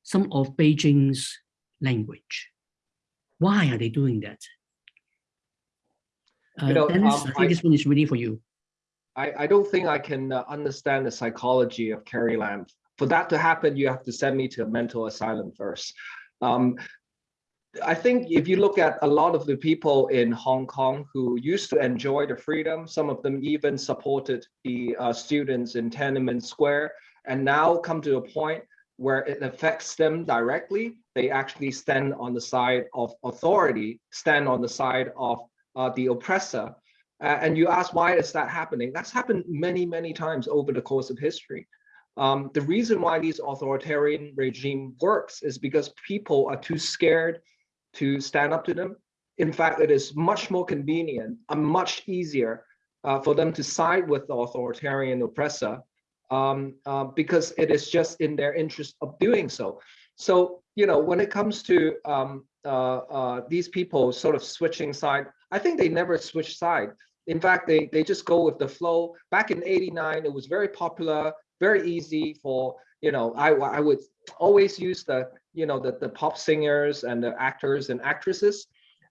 [SPEAKER 1] some of Beijing's language. Why are they doing that? Uh,
[SPEAKER 2] know,
[SPEAKER 1] Dennis,
[SPEAKER 2] um,
[SPEAKER 1] I think
[SPEAKER 2] I-
[SPEAKER 1] this one is really for you.
[SPEAKER 2] I, I don't think I can uh, understand the psychology of Carrie Lam. For that to happen, you have to send me to a mental asylum first. Um, I think if you look at a lot of the people in Hong Kong who used to enjoy the freedom, some of them even supported the uh, students in Tiananmen Square, and now come to a point where it affects them directly, they actually stand on the side of authority, stand on the side of uh, the oppressor, uh, and you ask why is that happening? That's happened many, many times over the course of history. Um, the reason why these authoritarian regime works is because people are too scared to stand up to them. In fact, it is much more convenient and much easier uh, for them to side with the authoritarian oppressor um, uh, because it is just in their interest of doing so. So, you know, when it comes to um, uh, uh, these people sort of switching side, I think they never switch side. In fact, they, they just go with the flow. Back in 89, it was very popular, very easy for, you know, I, I would always use the, you know, the, the pop singers and the actors and actresses.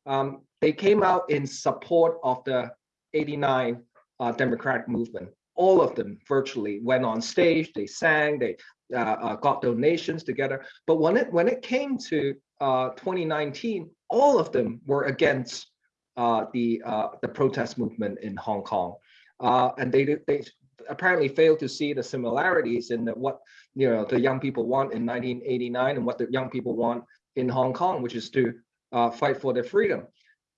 [SPEAKER 2] Um, they came out in support of the 89 uh, democratic movement. All of them virtually went on stage, they sang, they uh, uh, got donations together. But when it when it came to uh, 2019, all of them were against the uh, the protest movement in Hong Kong, uh, and they they apparently failed to see the similarities in the, what you know the young people want in 1989 and what the young people want in Hong Kong, which is to uh, fight for their freedom.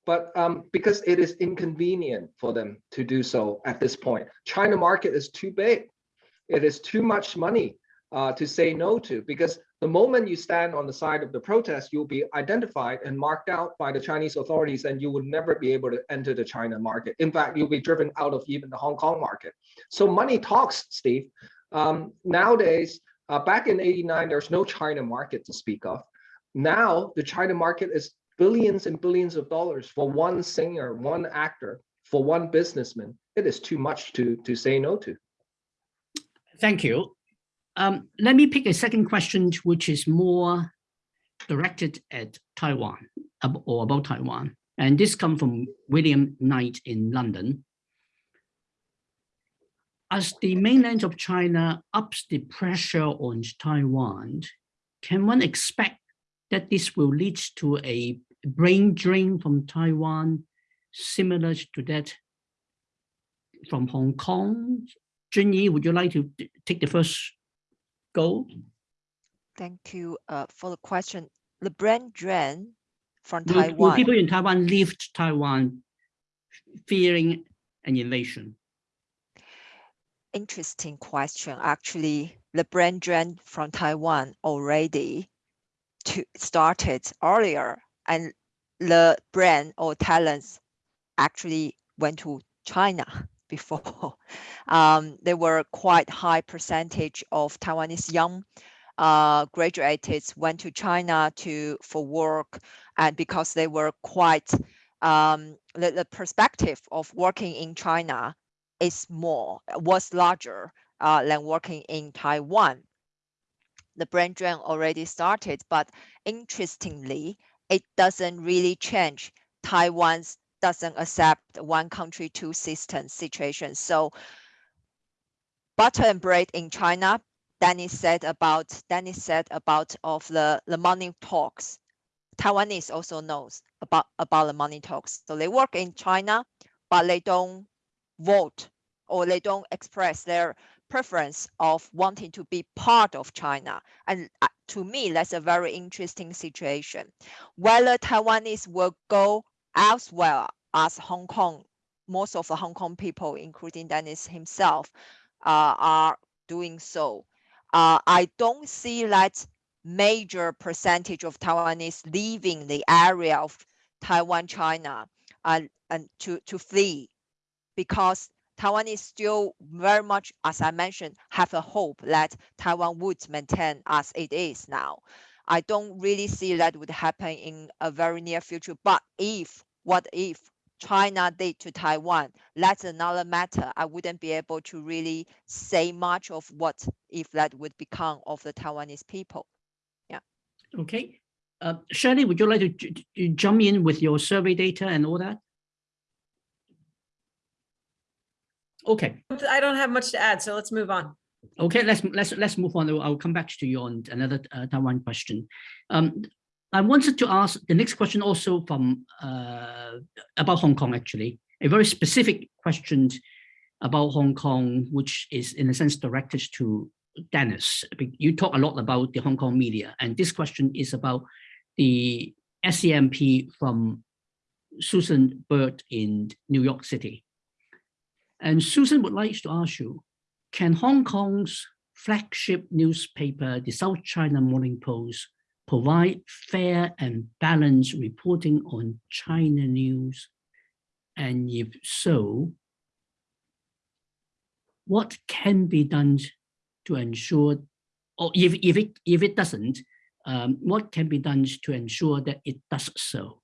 [SPEAKER 2] But um, because it is inconvenient for them to do so at this point, China market is too big. It is too much money uh, to say no to because the moment you stand on the side of the protest, you'll be identified and marked out by the Chinese authorities and you will never be able to enter the China market. In fact, you'll be driven out of even the Hong Kong market. So money talks, Steve. Um, nowadays, uh, back in 89, there's no China market to speak of. now the China market is billions and billions of dollars for one singer, one actor, for one businessman. It is too much to, to say no to.
[SPEAKER 1] Thank you. Um, let me pick a second question, which is more directed at Taiwan or about Taiwan. And this comes from William Knight in London. As the mainland of China ups the pressure on Taiwan, can one expect that this will lead to a brain drain from Taiwan, similar to that from Hong Kong? Junyi, would you like to take the first go?
[SPEAKER 3] Thank you uh, for the question. The brand drain from
[SPEAKER 1] Will, will people in Taiwan leave Taiwan fearing an invasion?
[SPEAKER 3] Interesting question. Actually, the brand drain from Taiwan already to started earlier, and the brand or talents actually went to China before. Um, there were quite high percentage of Taiwanese young uh, graduates went to China to for work, and because they were quite um, the, the perspective of working in China is more was larger uh, than working in Taiwan. The brain drain already started, but interestingly, it doesn't really change Taiwan's doesn't accept one country two system situation. So butter and bread in China, Dennis said about Dennis said about of the, the money talks. Taiwanese also knows about, about the money talks. So they work in China, but they don't vote or they don't express their preference of wanting to be part of China. And uh, to me, that's a very interesting situation. Whether Taiwanese will go elsewhere as Hong Kong, most of the Hong Kong people, including Dennis himself, uh, are doing so. Uh, I don't see that major percentage of Taiwanese leaving the area of Taiwan, China, and to, to flee because Taiwan is still very much, as I mentioned, have a hope that Taiwan would maintain as it is now. I don't really see that would happen in a very near future. But if, what if China did to Taiwan, that's another matter. I wouldn't be able to really say much of what if that would become of the Taiwanese people. Yeah.
[SPEAKER 1] Okay. Uh, Shirley, would you like to j- j- jump in with your survey data and all that? Okay.
[SPEAKER 4] I don't have much to add, so let's move on.
[SPEAKER 1] Okay, let's let's let's move on. I'll come back to you on another uh, Taiwan question. Um, I wanted to ask the next question also from uh, about Hong Kong actually, a very specific question about Hong Kong, which is in a sense directed to Dennis. You talk a lot about the Hong Kong media, and this question is about the SCMP from Susan Bird in New York City. And Susan would like to ask you, can Hong Kong's flagship newspaper, the South China Morning Post, provide fair and balanced reporting on China news? And if so, what can be done to ensure, or if, if, it, if it doesn't, um, what can be done to ensure that it does so?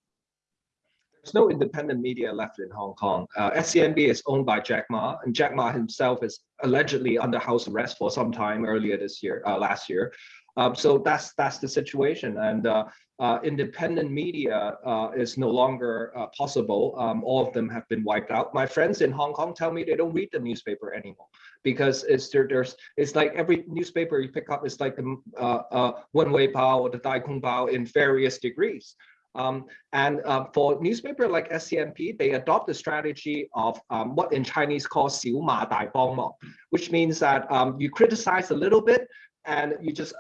[SPEAKER 2] There's no independent media left in Hong Kong. Uh, SCMP is owned by Jack Ma, and Jack Ma himself is allegedly under house arrest for some time earlier this year, uh, last year. Um, so that's that's the situation, and uh, uh, independent media uh, is no longer uh, possible. Um, all of them have been wiped out. My friends in Hong Kong tell me they don't read the newspaper anymore because it's there, there's it's like every newspaper you pick up is like the uh, uh, Wen Wei Bao or the Dai Kung Bao in various degrees. Um, and uh, for newspaper like SCMP, they adopt the strategy of um, what in Chinese called 小骂大帮忙, which means that um, you criticize a little bit and you just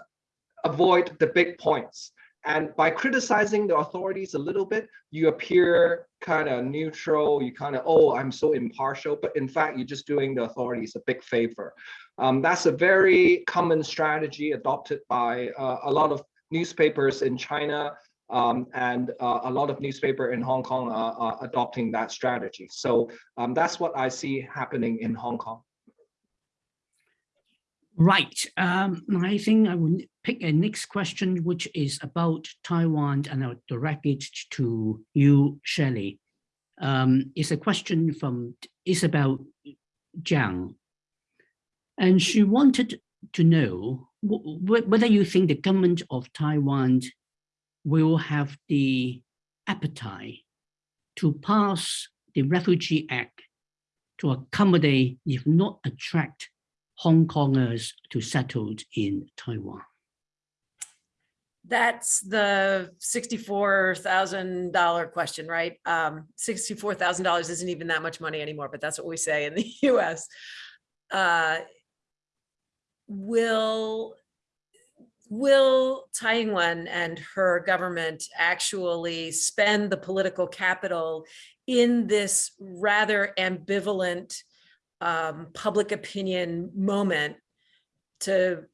[SPEAKER 2] avoid the big points. And by criticizing the authorities a little bit, you appear kind of neutral. You kind of, oh, I'm so impartial. But in fact, you're just doing the authorities a big favor. Um, that's a very common strategy adopted by uh, a lot of newspapers in China um, and uh, a lot of newspaper in Hong Kong are, are adopting that strategy. So um, that's what I see happening in Hong Kong.
[SPEAKER 1] Right. Um, I think I will pick a next question, which is about Taiwan, and I'll direct it to you, Shelley. Um, it's a question from Isabel Jiang. And she wanted to know whether you think the government of Taiwan will have the appetite to pass the Refugee Act to accommodate, if not attract, Hong Kongers to settle in Taiwan?
[SPEAKER 4] That's the $64,000 question, right? Um, $64,000 isn't even that much money anymore, but that's what we say in the US. Uh, will will Tsai Ing-wen and her government actually spend the political capital in this rather ambivalent um, public opinion moment to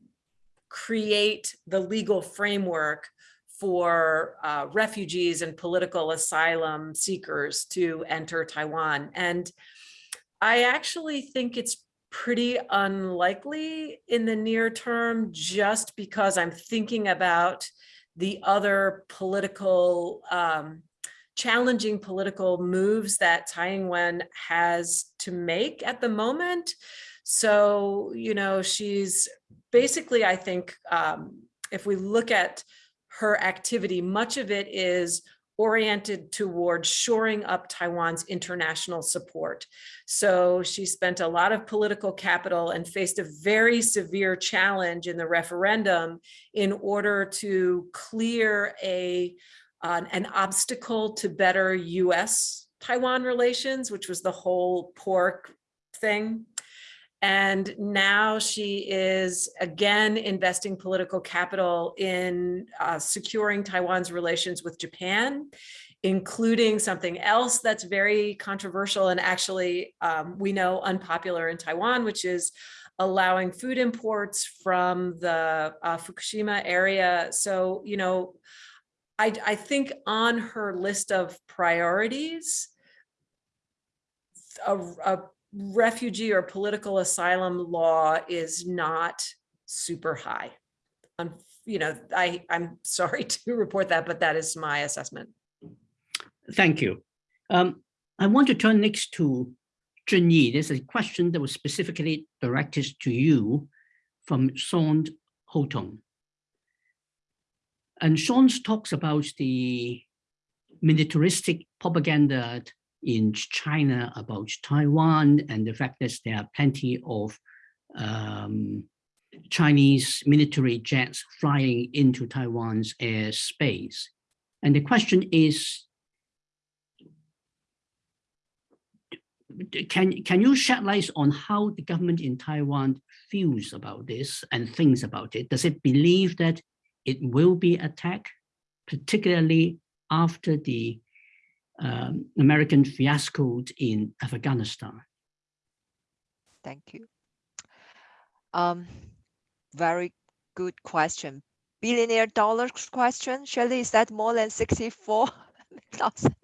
[SPEAKER 4] create the legal framework for uh, refugees and political asylum seekers to enter Taiwan. And I actually think it's pretty unlikely in the near term, just because I'm thinking about the other political um, challenging political moves that Tsai Ing-wen has to make at the moment. So, you know, she's basically, I think, um, if we look at her activity, much of it is oriented towards shoring up Taiwan's international support. So she spent a lot of political capital and faced a very severe challenge in the referendum in order to clear a an obstacle to better US Taiwan relations, which was the whole pork thing. And now she is again investing political capital in uh, securing Taiwan's relations with Japan, including something else that's very controversial and actually um, we know unpopular in Taiwan, which is allowing food imports from the uh, Fukushima area. So, you know, I, I think on her list of priorities, a, a refugee or political asylum law is not super high. Um, you know, I, I'm sorry to report that, but that is my assessment.
[SPEAKER 1] Thank you. Um, I want to turn next to Junyi. There's a question that was specifically directed to you from Sean Houghton. And Sean talks about the militaristic propaganda in China about Taiwan and the fact that there are plenty of um, Chinese military jets flying into Taiwan's airspace. And the question is, can, can you shed light on how the government in Taiwan feels about this and thinks about it? Does it believe that it will be attacked, particularly after the um, American fiasco in Afghanistan?
[SPEAKER 3] Thank you. Um, very good question. Billionaire dollars question, Shirley, is that more than 64,000?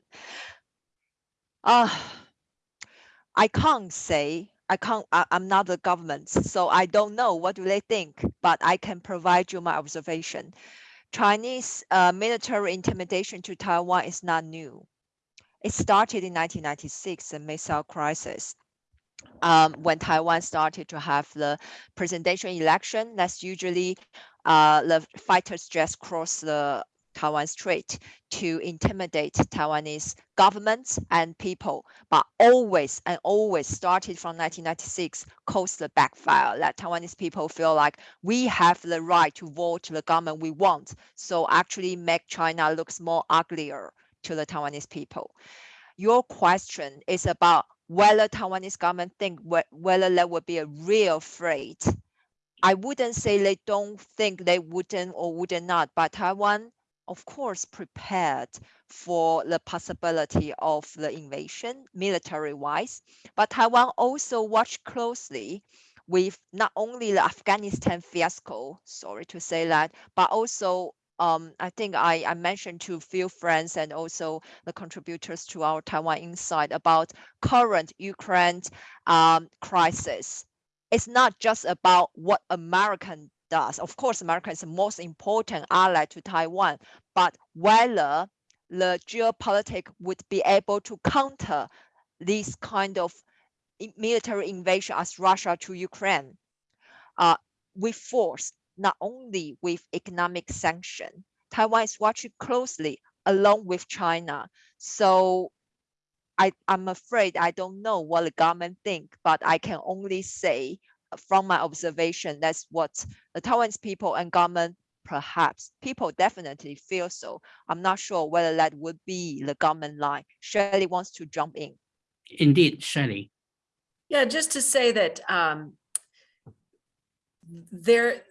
[SPEAKER 3] Uh, I can't say, I can't, I, I'm not the government, so I don't know what do they think, but I can provide you my observation. Chinese uh, military intimidation to Taiwan is not new. It started in 1996, the missile crisis. Um, when Taiwan started to have the presidential election, that's usually uh, the fighters just cross the Taiwan Strait to intimidate Taiwanese governments and people, but always and always started from 1996 caused the backfire that Taiwanese people feel like we have the right to vote the government we want. So actually make China looks more uglier to the Taiwanese people. Your question is about whether Taiwanese government think whether there would be a real threat. I wouldn't say they don't think they wouldn't or would not, but Taiwan, of course, prepared for the possibility of the invasion military-wise, but Taiwan also watched closely with not only the Afghanistan fiasco, sorry to say that, but also um, I think I, I mentioned to a few friends and also the contributors to our Taiwan Insight about current Ukraine um, crisis. it's not just about what American does. Of course, America is the most important ally to Taiwan, but whether the geopolitics would be able to counter this kind of military invasion as Russia to Ukraine, uh, with force, not only with economic sanction. Taiwan is watching closely along with China. So I, I'm afraid I don't know what the government think, but I can only say from my observation, that's what the Taiwanese people and government, perhaps people definitely feel so. I'm not sure whether that would be the government line. Shirley wants to jump in.
[SPEAKER 1] Indeed, shirley
[SPEAKER 4] Yeah, just to say that um, there,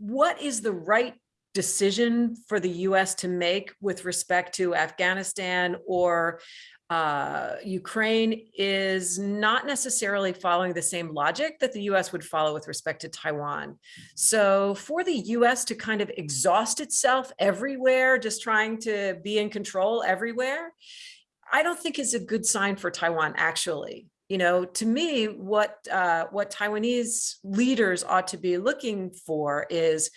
[SPEAKER 4] what is the right decision for the US to make with respect to Afghanistan or uh, Ukraine is not necessarily following the same logic that the US would follow with respect to Taiwan. So for the US to kind of exhaust itself everywhere, just trying to be in control everywhere, I don't think is a good sign for Taiwan, actually. You know, to me, what uh, what Taiwanese leaders ought to be looking for is,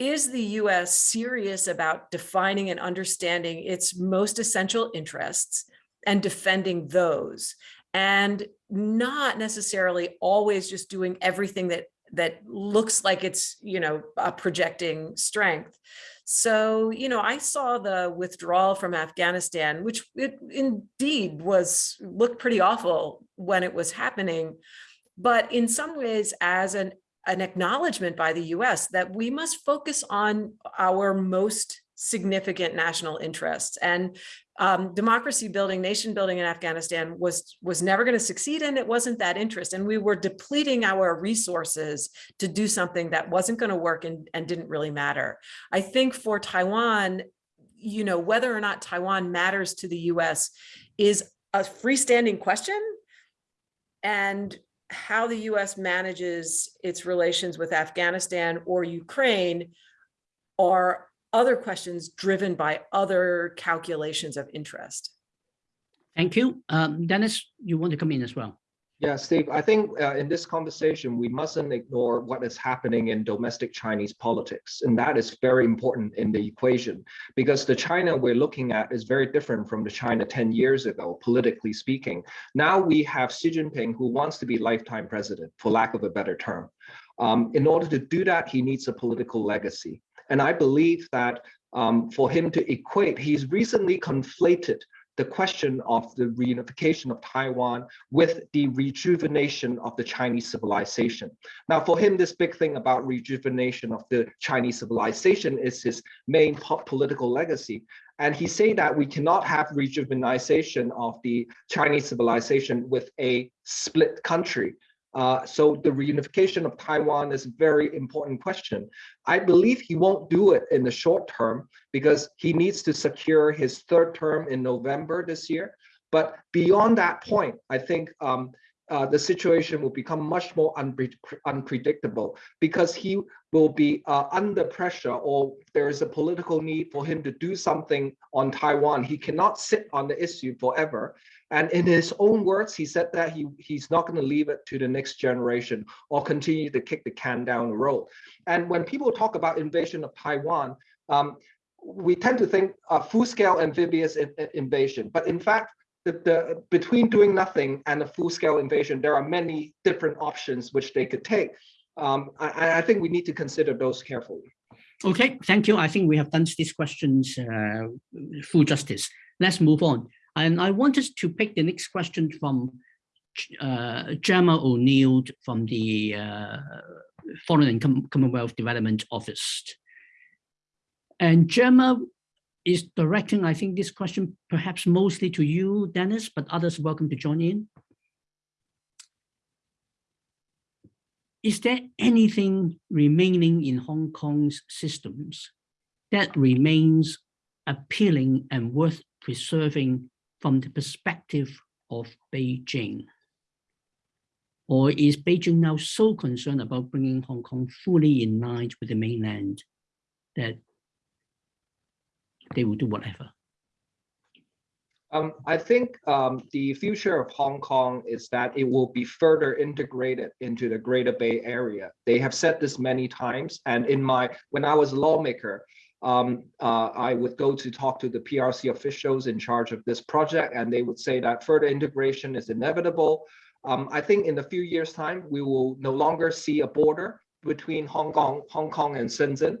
[SPEAKER 4] is the US serious about defining and understanding its most essential interests and defending those and not necessarily always just doing everything that that looks like it's, you know, uh, projecting strength. So, you know, I saw the withdrawal from Afghanistan, which it indeed was looked pretty awful when it was happening. But in some ways, as an, an acknowledgement by the US that we must focus on our most significant national interests. And um, democracy building, nation building in Afghanistan was, was never going to succeed and it wasn't that interest. And we were depleting our resources to do something that wasn't going to work and, and didn't really matter. I think for Taiwan, you know, whether or not Taiwan matters to the US is a freestanding question. And how the US manages its relations with Afghanistan or Ukraine are other questions driven by other calculations of interest.
[SPEAKER 1] Thank you. Um, Dennis, you want to come in as well?
[SPEAKER 2] Yeah, Steve, I think uh, in this conversation, we mustn't ignore what is happening in domestic Chinese politics. And that is very important in the equation because the China we're looking at is very different from the China 10 years ago, politically speaking. Now we have Xi Jinping who wants to be lifetime president, for lack of a better term. Um, in order to do that, he needs a political legacy. And I believe that um, for him to equate, he's recently conflated the question of the reunification of Taiwan with the rejuvenation of the Chinese civilization. Now, for him, this big thing about rejuvenation of the Chinese civilization is his main political legacy. And he say that we cannot have rejuvenation of the Chinese civilization with a split country. Uh, so the reunification of Taiwan is a very important question. I believe he won't do it in the short term because he needs to secure his third term in November this year. But beyond that point, I think um, uh, the situation will become much more unpre unpredictable because he will be uh, under pressure or there is a political need for him to do something on Taiwan. He cannot sit on the issue forever. And in his own words, he said that he, he's not going to leave it to the next generation or continue to kick the can down the road. And when people talk about invasion of Taiwan, um, we tend to think a full-scale amphibious in, in invasion. But in fact, the, the, between doing nothing and a full-scale invasion, there are many different options which they could take. Um, I, I, think we need to consider those carefully.
[SPEAKER 1] Okay, thank you. I think we have done these questions uh, full justice. Let's move on. And I wanted to pick the next question from uh, Gemma O'Neill from the uh, Foreign and Com Commonwealth Development Office. And Gemma is directing, I think, this question perhaps mostly to you, Dennis, but others welcome to join in. Is there anything remaining in Hong Kong's systems that remains appealing and worth preserving from the perspective of Beijing? Or is Beijing now so concerned about bringing Hong Kong fully in line with the mainland that they will do whatever?
[SPEAKER 2] Um, I think um, the future of Hong Kong is that it will be further integrated into the Greater Bay Area. They have said this many times, and in my when I was a lawmaker, um, uh, I would go to talk to the PRC officials in charge of this project, and they would say that further integration is inevitable. Um, I think in a few years' time, we will no longer see a border between Hong Kong, Hong Kong and Shenzhen.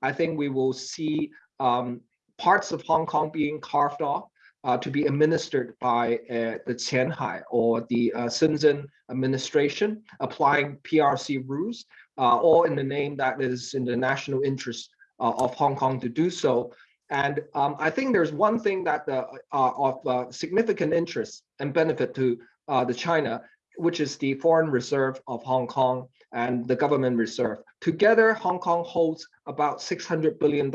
[SPEAKER 2] I think we will see um, parts of Hong Kong being carved off uh, to be administered by uh, the Qianhai or the uh, Shenzhen administration, applying PRC rules, uh, all in the name that is in the national interest of Hong Kong to do so. And um, I think there's one thing that uh, of significant interest and benefit to the China, which is the foreign reserve of Hong Kong and the government reserve. Together, Hong Kong holds about $600 billion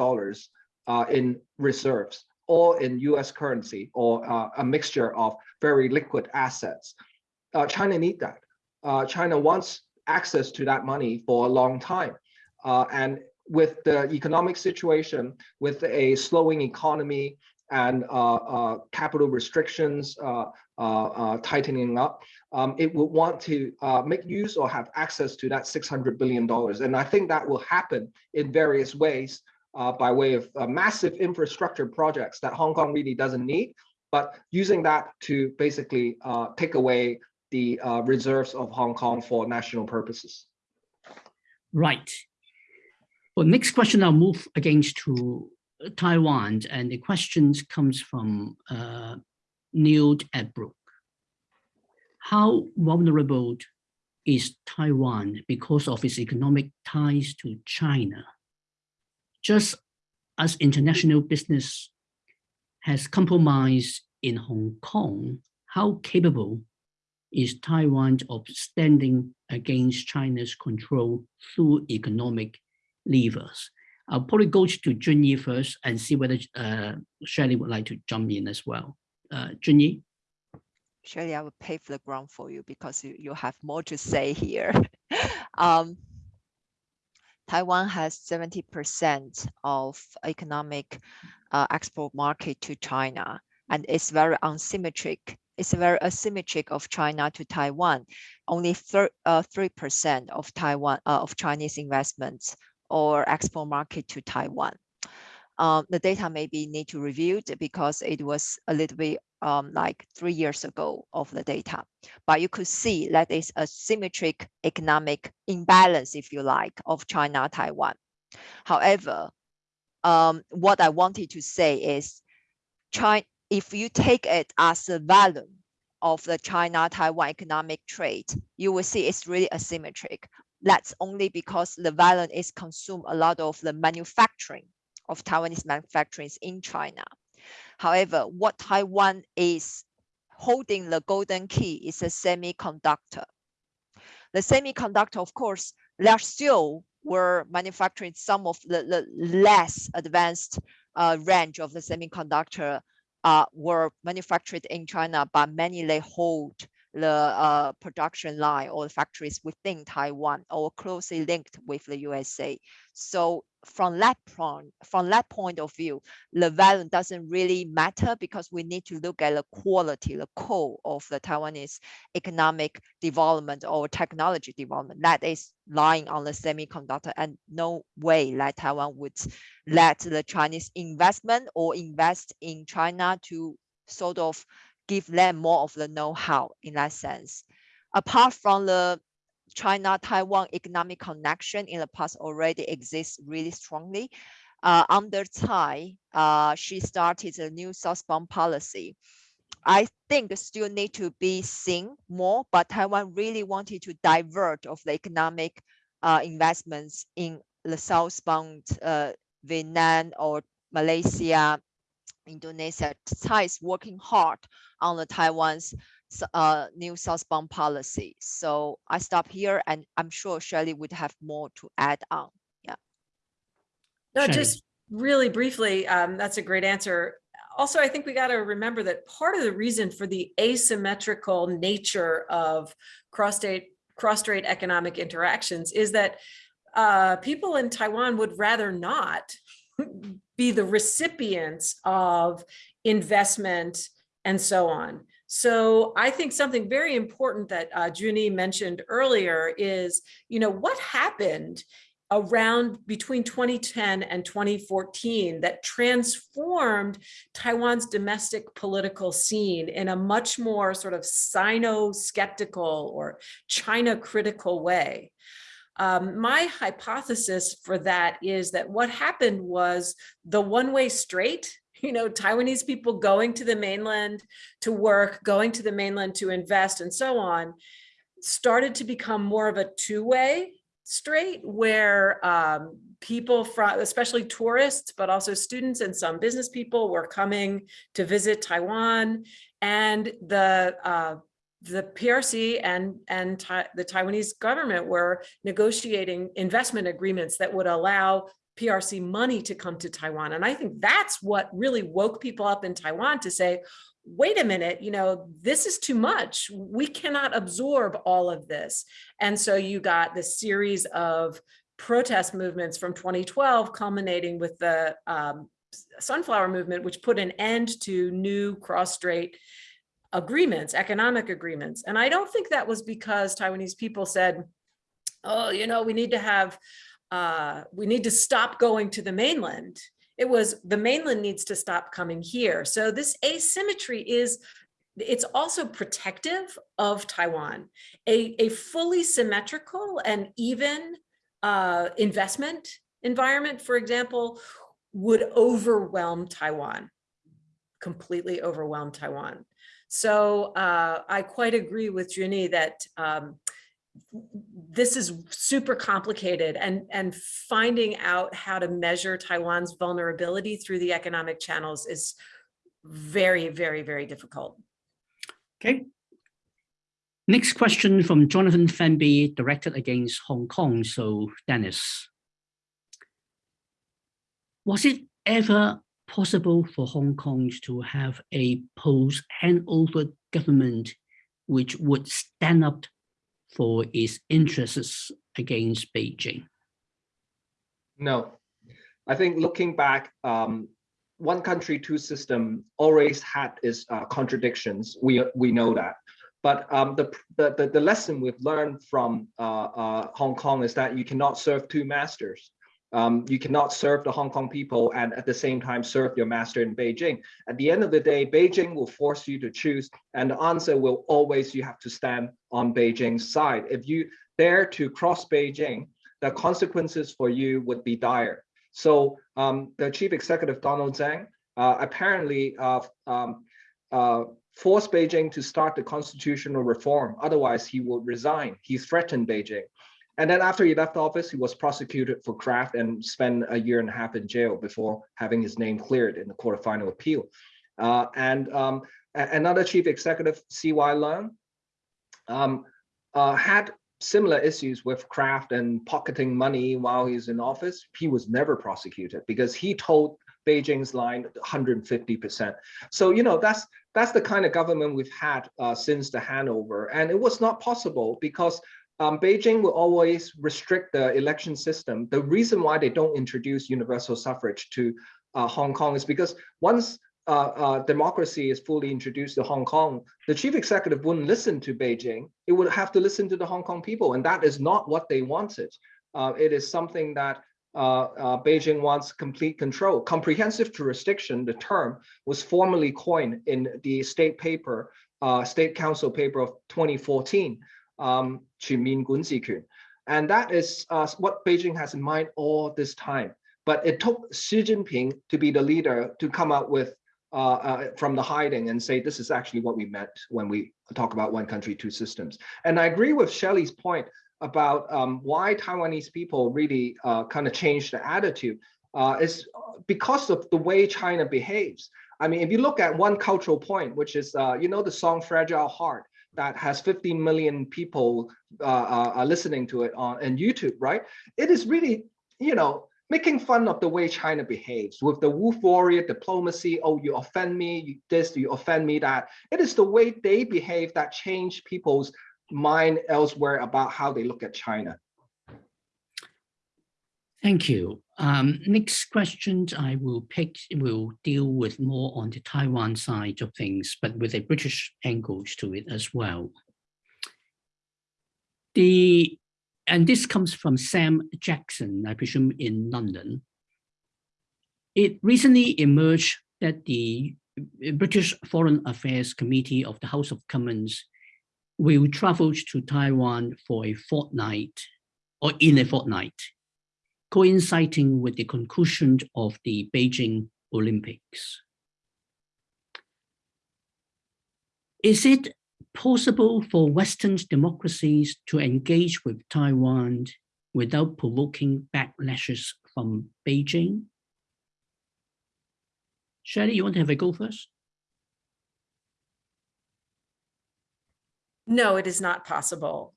[SPEAKER 2] in reserves all in US currency or uh, a mixture of very liquid assets. Uh, China need that. Uh, China wants access to that money for a long time. Uh, and with the economic situation, with a slowing economy and uh, uh, capital restrictions tightening up, um, it would want to make use or have access to that $600 billion. And I think that will happen in various ways uh, by way of uh, massive infrastructure projects that Hong Kong really doesn't need, but using that to basically uh, take away the uh, reserves of Hong Kong for national purposes.
[SPEAKER 1] Right. Well, next question, I'll move against to Taiwan, and the questions comes from uh, Neil Adbrook. How vulnerable is Taiwan because of its economic ties to China? just as international business has compromised in Hong Kong, how capable is Taiwan of standing against China's control through economic levers? I'll probably go to Junyi first and see whether uh, Shirley would like to jump in as well. Uh, Junyi?
[SPEAKER 3] Shirley, I will pave the ground for you because you, you have more to say here. um, Taiwan has 70% of economic uh, export market to China, and it's very unsymmetric. It's very asymmetric of China to Taiwan. Only 3% uh, of Taiwan uh, of Chinese investments or export market to Taiwan. Um, the data maybe need to reviewed because it was a little bit um, like three years ago of the data. But you could see that is a symmetric economic imbalance, if you like, of China, Taiwan. However, um, what I wanted to say is, China, if you take it as a value of the China-Taiwan economic trade, you will see it's really asymmetric. That's only because the value is consume a lot of the manufacturing of Taiwanese manufacturing in China. However, what Taiwan is holding the golden key is a semiconductor. The semiconductor, of course, there still were manufacturing some of the, the less advanced uh, range of the semiconductor uh, were manufactured in China, but many they hold the uh, production line or the factories within Taiwan or closely linked with the USA. So from that point, from that point of view, the value doesn't really matter because we need to look at the quality, the core of the Taiwanese economic development or technology development that is lying on the semiconductor and no way that Taiwan would let the Chinese investment or invest in China to sort of give them more of the know-how in that sense. Apart from the China-Taiwan economic connection in the past already exists really strongly. Uh, under Tsai, uh, she started a new southbound policy. I think still need to be seen more, but Taiwan really wanted to divert of the economic uh, investments in the southbound uh, Vietnam or Malaysia, Indonesia. Tsai is working hard on the Taiwan's uh, new southbound policy. So I stop here and I'm sure Shirley would have more to add on. Yeah.
[SPEAKER 4] No, just really briefly, um, that's a great answer. Also, I think we got to remember that part of the reason for the asymmetrical nature of cross-state cross-strait economic interactions is that uh, people in Taiwan would rather not be the recipients of investment and so on. So I think something very important that uh, Junyi mentioned earlier is, you know, what happened around between 2010 and 2014 that transformed Taiwan's domestic political scene in a much more sort of Sino-skeptical or China-critical way. Um, my hypothesis for that is that what happened was the one-way straight you know, Taiwanese people going to the mainland to work, going to the mainland to invest and so on, started to become more of a two-way straight where um, people from, especially tourists, but also students and some business people were coming to visit Taiwan. And the uh, the PRC and, and the Taiwanese government were negotiating investment agreements that would allow PRC money to come to Taiwan. And I think that's what really woke people up in Taiwan to say, wait a minute, you know, this is too much. We cannot absorb all of this. And so you got this series of protest movements from 2012 culminating with the um, sunflower movement, which put an end to new cross-strait agreements, economic agreements. And I don't think that was because Taiwanese people said, oh, you know, we need to have uh, we need to stop going to the mainland. It was the mainland needs to stop coming here. So this asymmetry is it's also protective of Taiwan. A, a fully symmetrical and even uh, investment environment, for example, would overwhelm Taiwan, completely overwhelm Taiwan. So uh, I quite agree with Junyi that um, this is super complicated and, and finding out how to measure Taiwan's vulnerability through the economic channels is very, very, very difficult.
[SPEAKER 1] Okay. Next question from Jonathan Fenby, directed against Hong Kong. So Dennis, was it ever possible for Hong Kong to have a post-handover government which would stand up for its interests against Beijing?
[SPEAKER 2] No, I think looking back, um, one country, two system always had its uh, contradictions. We we know that, but um, the, the the lesson we've learned from uh, uh, Hong Kong is that you cannot serve two masters. Um, you cannot serve the Hong Kong people and at the same time serve your master in Beijing. At the end of the day, Beijing will force you to choose and the answer will always, you have to stand on Beijing's side. If you dare to cross Beijing, the consequences for you would be dire. So um, the chief executive Donald Tsang uh, apparently uh, um, uh, forced Beijing to start the constitutional reform. Otherwise, he will resign. He threatened Beijing. And then after he left office, he was prosecuted for graft and spent a year and a half in jail before having his name cleared in the court of final appeal. Uh, and um, another chief executive, C.Y. Leung, um, uh, had similar issues with graft and pocketing money while he's in office. He was never prosecuted because he told Beijing's line 150%. So, you know, that's that's the kind of government we've had uh, since the handover. And it was not possible because um, Beijing will always restrict the election system. The reason why they don't introduce universal suffrage to uh, Hong Kong is because once uh, uh, democracy is fully introduced to Hong Kong, the chief executive wouldn't listen to Beijing. It would have to listen to the Hong Kong people, and that is not what they wanted. Uh, it is something that uh, uh, Beijing wants complete control. Comprehensive jurisdiction, the term, was formally coined in the state paper, State Council paper of 2014 um, guanzhiquan. And that is uh, what Beijing has in mind all this time. But it took Xi Jinping to be the leader to come out with uh, uh, from the hiding and say, this is actually what we meant when we talk about one country, two systems. And I agree with Shelley's point about um, why Taiwanese people really uh, kind of changed the attitude uh, is because of the way China behaves. I mean, if you look at one cultural point, which is, uh, you know, the song Fragile Heart, that has 15 million people uh, uh, uh, listening to it on, on YouTube, right? It is really, you know, making fun of the way China behaves with the wolf warrior diplomacy. Oh, you offend me, you this, you offend me, that. It is the way they behave that change people's mind elsewhere about how they look at China.
[SPEAKER 1] Thank you. Um, next question I will pick will deal with more on the Taiwan side of things, but with a British angle to it as well. The and this comes from Sam Jackson, I presume in London. It recently emerged that the British Foreign Affairs Committee of the House of Commons will travel to Taiwan for a fortnight or in a fortnight coinciding with the conclusion of the Beijing Olympics. Is it possible for Western democracies to engage with Taiwan without provoking backlashes from Beijing? Shelley, you want to have a go first?
[SPEAKER 4] No, it is not possible.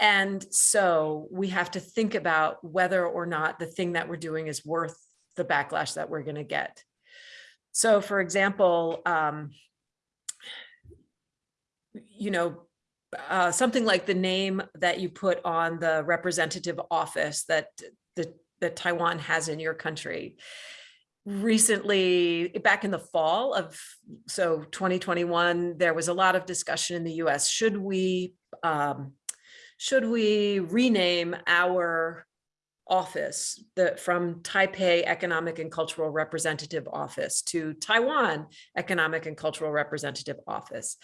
[SPEAKER 4] And so we have to think about whether or not the thing that we're doing is worth the backlash that we're going to get. So for example, um, you know, uh, something like the name that you put on the representative office that the, that Taiwan has in your country. Recently, back in the fall of, so 2021, there was a lot of discussion in the US. Should we um, should we rename our office the, from Taipei Economic and Cultural Representative Office to Taiwan Economic and Cultural Representative Office.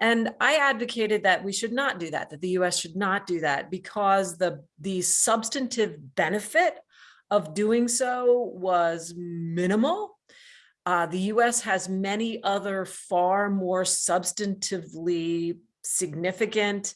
[SPEAKER 4] And I advocated that we should not do that, that the US should not do that because the, the substantive benefit of doing so was minimal. Uh, the US has many other far more substantively significant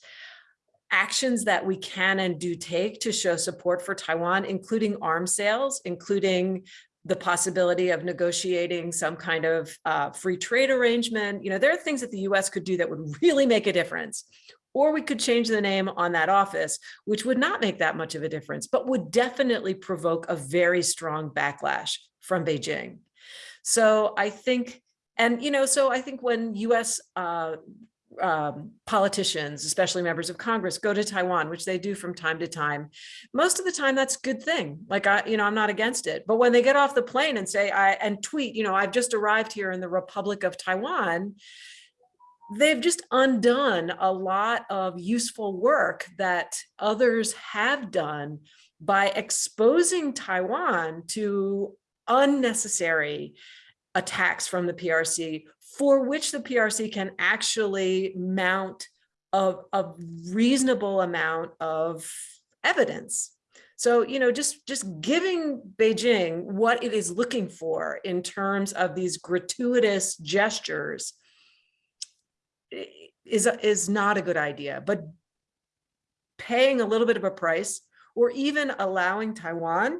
[SPEAKER 4] actions that we can and do take to show support for Taiwan, including arms sales, including the possibility of negotiating some kind of uh, free trade arrangement. You know, there are things that the US could do that would really make a difference. Or we could change the name on that office, which would not make that much of a difference, but would definitely provoke a very strong backlash from Beijing. So I think, and you know, so I think when US uh, um, politicians, especially members of Congress, go to Taiwan, which they do from time to time. Most of the time, that's a good thing. Like I, you know, I'm not against it. But when they get off the plane and say, I and tweet, you know, I've just arrived here in the Republic of Taiwan, they've just undone a lot of useful work that others have done by exposing Taiwan to unnecessary attacks from the PRC for which the PRC can actually mount a, a reasonable amount of evidence. So, you know, just, just giving Beijing what it is looking for in terms of these gratuitous gestures is, is not a good idea, but paying a little bit of a price or even allowing Taiwan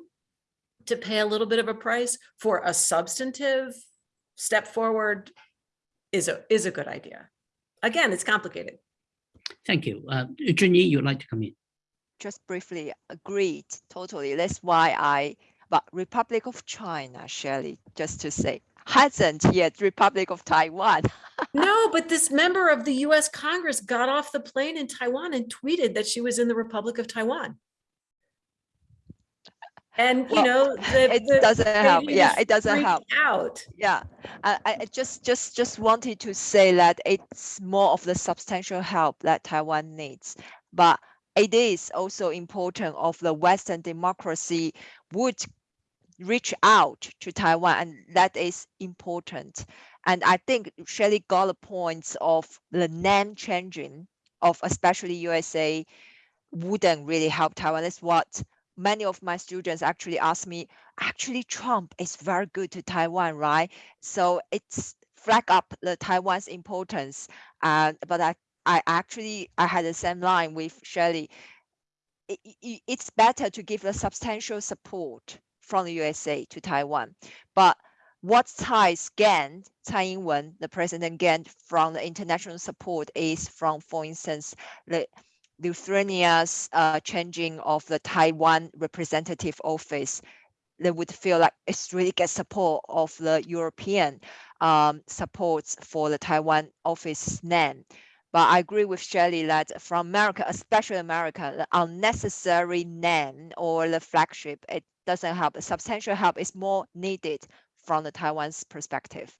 [SPEAKER 4] to pay a little bit of a price for a substantive step forward is a is a good idea. Again, it's complicated.
[SPEAKER 1] Thank you. Uh, Junyi, you'd like to come in?
[SPEAKER 3] Just briefly, agreed, totally. That's why I, but Republic of China, Shelley, just to say, hasn't yet Republic of Taiwan.
[SPEAKER 4] no, but this member of the US Congress got off the plane in Taiwan and tweeted that she was in the Republic of Taiwan. And you
[SPEAKER 3] Well,
[SPEAKER 4] know, the,
[SPEAKER 3] it
[SPEAKER 4] the
[SPEAKER 3] doesn't help. Yeah, it doesn't help.
[SPEAKER 4] Out.
[SPEAKER 3] Yeah, I, I just just just wanted to say that it's more of the substantial help that Taiwan needs, but it is also important of the Western democracy would reach out to Taiwan, and that is important. And I think Shelley got the points of the name changing of especially USA wouldn't really help Taiwan. That's what many of my students actually ask me, actually Trump is very good to Taiwan, right? So it's flag up the Taiwan's importance. Uh, but I, I actually, I had the same line with Shelley. It, it, it's better to give a substantial support from the USA to Taiwan. But what Tsai gained, Tsai Ing-wen, the president gained from the international support is from, for instance, the Lithuania's uh, changing of the Taiwan representative office, they would feel like it's really get support of the European um, supports for the Taiwan office name. But I agree with Shelley that from America, especially America, the unnecessary name or the flagship, it doesn't help. Substantial help is more needed from the Taiwan's perspective.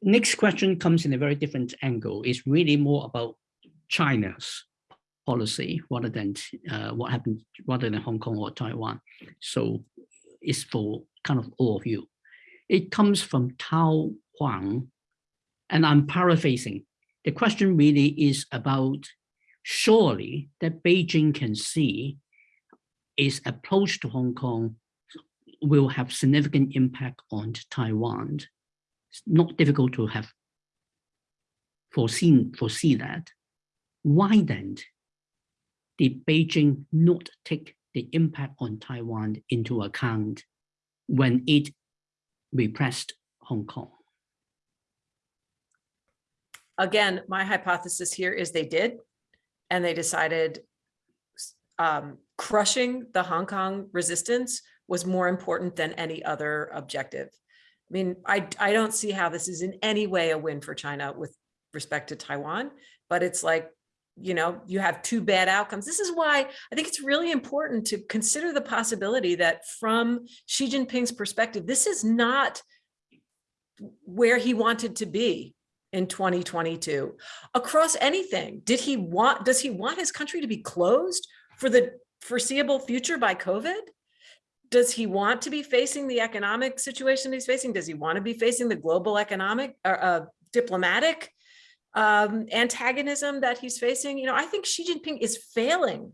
[SPEAKER 1] Next question comes in a very different angle. It's really more about China's policy rather than uh, what happened rather than Hong Kong or Taiwan. So it's for kind of all of you. It comes from Tao Huang, and I'm paraphrasing. The question really is about surely that Beijing can see its approach to Hong Kong will have significant impact on Taiwan. It's not difficult to have foreseen foresee that. Why then did Beijing not take the impact on Taiwan into account when it repressed Hong Kong?
[SPEAKER 4] Again, my hypothesis here is they did, and they decided um, crushing the Hong Kong resistance was more important than any other objective. I mean, I, I don't see how this is in any way a win for China with respect to Taiwan, but it's like, you know, you have two bad outcomes. This is why I think it's really important to consider the possibility that from Xi Jinping's perspective, this is not where he wanted to be in 2022 across anything. Did he want, does he want his country to be closed for the foreseeable future by COVID? Does he want to be facing the economic situation he's facing? Does he want to be facing the global economic or uh, diplomatic um, antagonism that he's facing? You know, I think Xi Jinping is failing.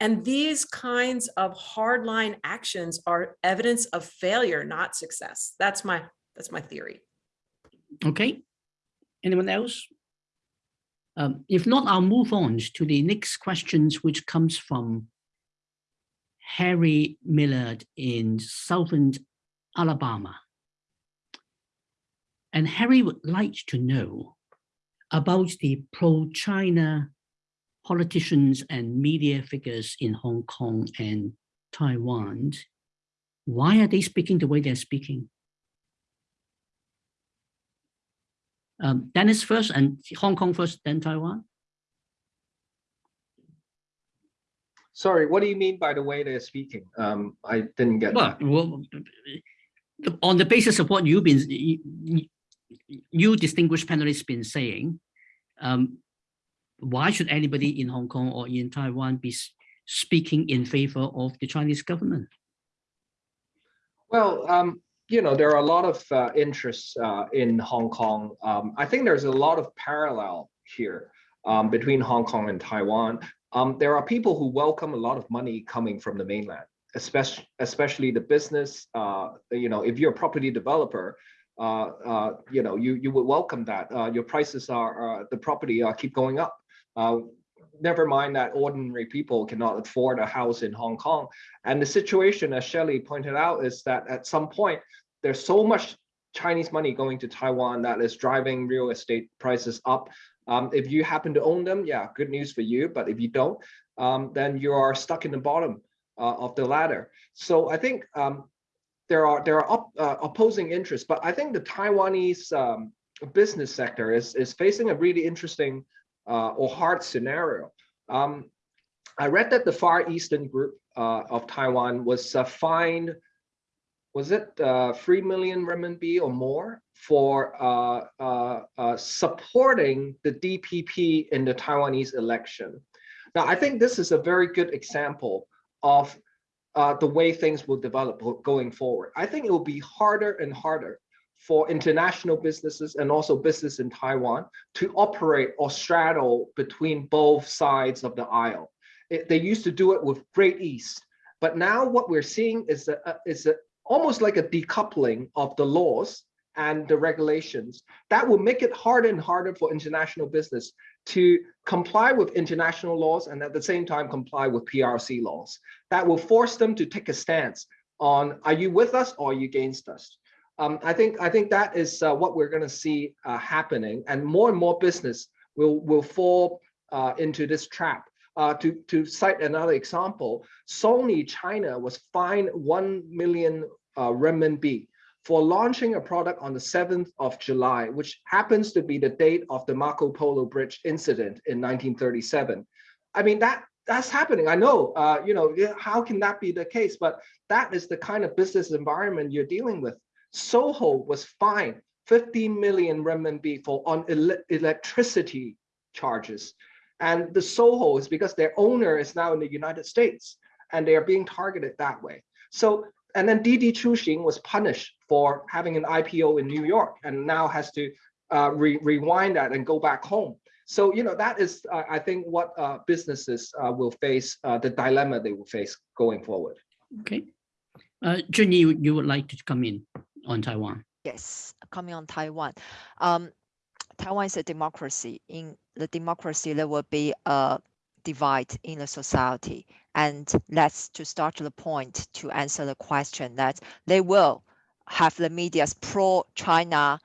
[SPEAKER 4] And these kinds of hardline actions are evidence of failure, not success. That's my that's my theory.
[SPEAKER 1] Okay. Anyone else? Um, if not, I'll move on to the next questions, which comes from Harry Millard in Southern Alabama. And Harry would like to know about the pro-China politicians and media figures in Hong Kong and Taiwan. Why are they speaking the way they're speaking? Um, Dennis first and Hong Kong first, then Taiwan.
[SPEAKER 2] Sorry, what do you mean by the way they're speaking? Um, I didn't get
[SPEAKER 1] Well,
[SPEAKER 2] that.
[SPEAKER 1] well, on the basis of what you've been, you, you distinguished panelists been saying, um, why should anybody in Hong Kong or in Taiwan be speaking in favor of the Chinese government?
[SPEAKER 2] Well, um, you know, there are a lot of uh, interests uh, in Hong Kong. Um, I think there's a lot of parallel here um, between Hong Kong and Taiwan. Um, there are people who welcome a lot of money coming from the mainland, especially especially the business. Uh, you know, if you're a property developer, you know, you you would welcome that. Uh, your prices are the property keep going up. never mind that ordinary people cannot afford a house in Hong Kong. And the situation, as Shelley pointed out, is that at some point there's so much Chinese money going to Taiwan that is driving real estate prices up. Um, if you happen to own them, yeah, good news for you. But if you don't, um, then you are stuck in the bottom uh, of the ladder. So I think um, there are there are op, uh, opposing interests, but I think the Taiwanese um, business sector is is facing a really interesting uh, or hard scenario. Um, I read that the Far Eastern Group uh, of Taiwan was uh, fined was it uh, 3 million renminbi or more for uh supporting the DPP in the Taiwanese election. Now, I think this is a very good example of uh, the way things will develop going forward. I think it will be harder and harder for international businesses and also business in Taiwan to operate or straddle between both sides of the aisle. It, they used to do it with great ease, but now what we're seeing is a, is a almost like a decoupling of the laws and the regulations that will make it harder and harder for international business to comply with international laws and at the same time comply with PRC laws. That will force them to take a stance on are you with us or are you against us? Um, I think I think that is uh, what we're going to see uh, happening, and more and more business will will fall uh, into this trap. Uh, to to cite another example, Sony China was fined one million uh, renminbi for launching a product on the 7th of July, which happens to be the date of the Marco Polo Bridge incident in 1937. I mean, that that's happening. I know, uh, you know, how can that be the case? But that is the kind of business environment you're dealing with. Soho was fined 15 million renminbi for on ele electricity charges. And the Soho is because their owner is now in the United States and they are being targeted that way. So, and then Didi Chuxing was punished for having an IPO in New York and now has to uh, re rewind that and go back home. So, you know, that is, uh, I think, what uh, businesses uh, will face, uh, the dilemma they will face going forward.
[SPEAKER 1] Okay. Uh, Junyi, you, you would like to come in on Taiwan?
[SPEAKER 3] Yes, coming on Taiwan. Um, Taiwan is a democracy. In the democracy, there will be a divide in the society. And that's to start the point to answer the question that they will have the media's pro-China,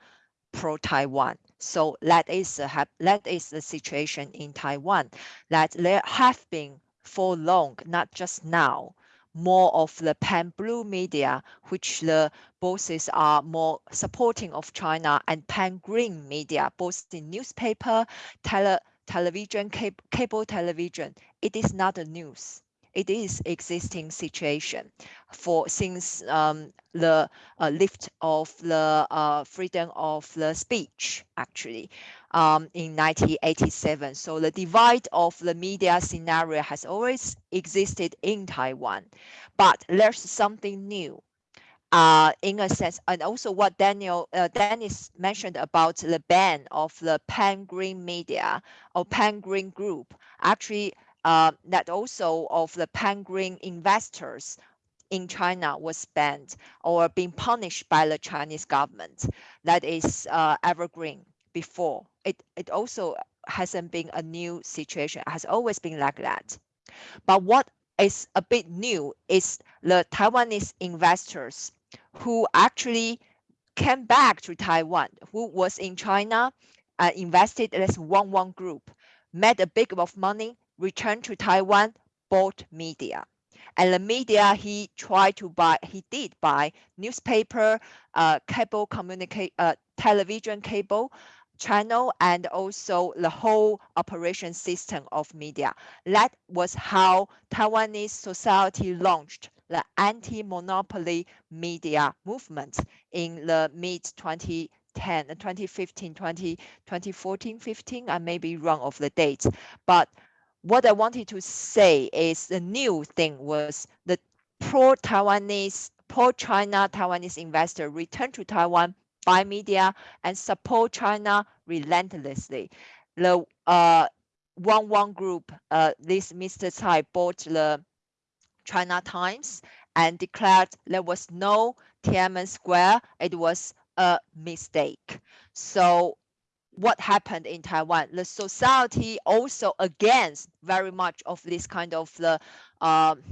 [SPEAKER 3] pro-Taiwan. So that is the that is the situation in Taiwan that there have been for long, not just now, more of the pan-blue media, which the bosses are more supporting of China, and pan-green media, both the newspaper, tele television, cable, cable television. It is not a news it is existing situation for since um, the uh, lift of the uh, freedom of the speech actually um, in 1987. So the divide of the media scenario has always existed in Taiwan, but there's something new. Uh, in a sense, and also what Daniel uh, Dennis mentioned about the ban of the pan green media or pan green group actually uh, that also of the pan-green investors in China was banned or being punished by the Chinese government. That is uh, evergreen before. It, it also hasn't been a new situation, it has always been like that. But what is a bit new is the Taiwanese investors who actually came back to Taiwan, who was in China, uh, invested as one one group, made a big of money, returned to Taiwan, bought media. And the media he tried to buy, he did buy newspaper, uh, cable communicate, uh, television cable channel, and also the whole operation system of media. That was how Taiwanese society launched the anti-monopoly media movement in the mid 2010, 2015, 20, 2014, 15, I may be wrong of the dates, but what I wanted to say is the new thing was the pro-Taiwanese, pro-China Taiwanese investor return to Taiwan, buy media, and support China relentlessly. The uh, Want Want Group, uh, this Mr. Tsai bought the China Times and declared there was no Tiananmen Square. It was a mistake. So what happened in Taiwan. The society also against very much of this kind of the, um,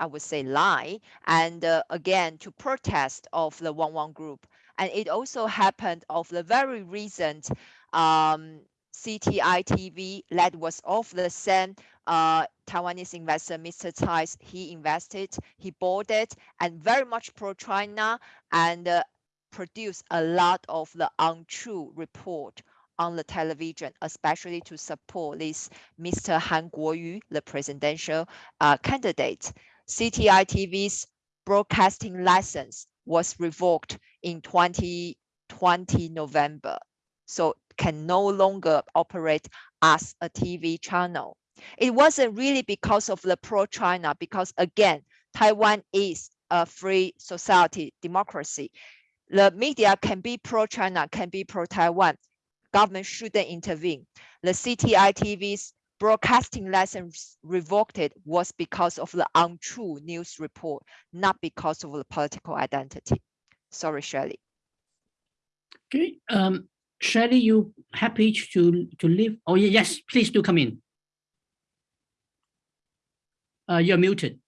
[SPEAKER 3] I would say lie, and uh, again to protest of the Want Want group. And it also happened of the very recent um, CTI TV that was of the same uh, Taiwanese investor, Mr. Tsai, he invested, he bought it, and very much pro-China and uh, produced a lot of the untrue report on the television, especially to support this Mr. Han Kuo-yu, the presidential uh, candidate. CTI TV's broadcasting license was revoked in 2020 November, so can no longer operate as a TV channel. It wasn't really because of the pro-China, because again, Taiwan is a free society, democracy. The media can be pro-China, can be pro-Taiwan government shouldn't intervene. The CTI TV's broadcasting license revoked was because of the untrue news report, not because of the political identity. Sorry, Shirley.
[SPEAKER 1] Okay, um, Shirley, you happy to to leave? Oh yes, please do come in. Uh, you're muted.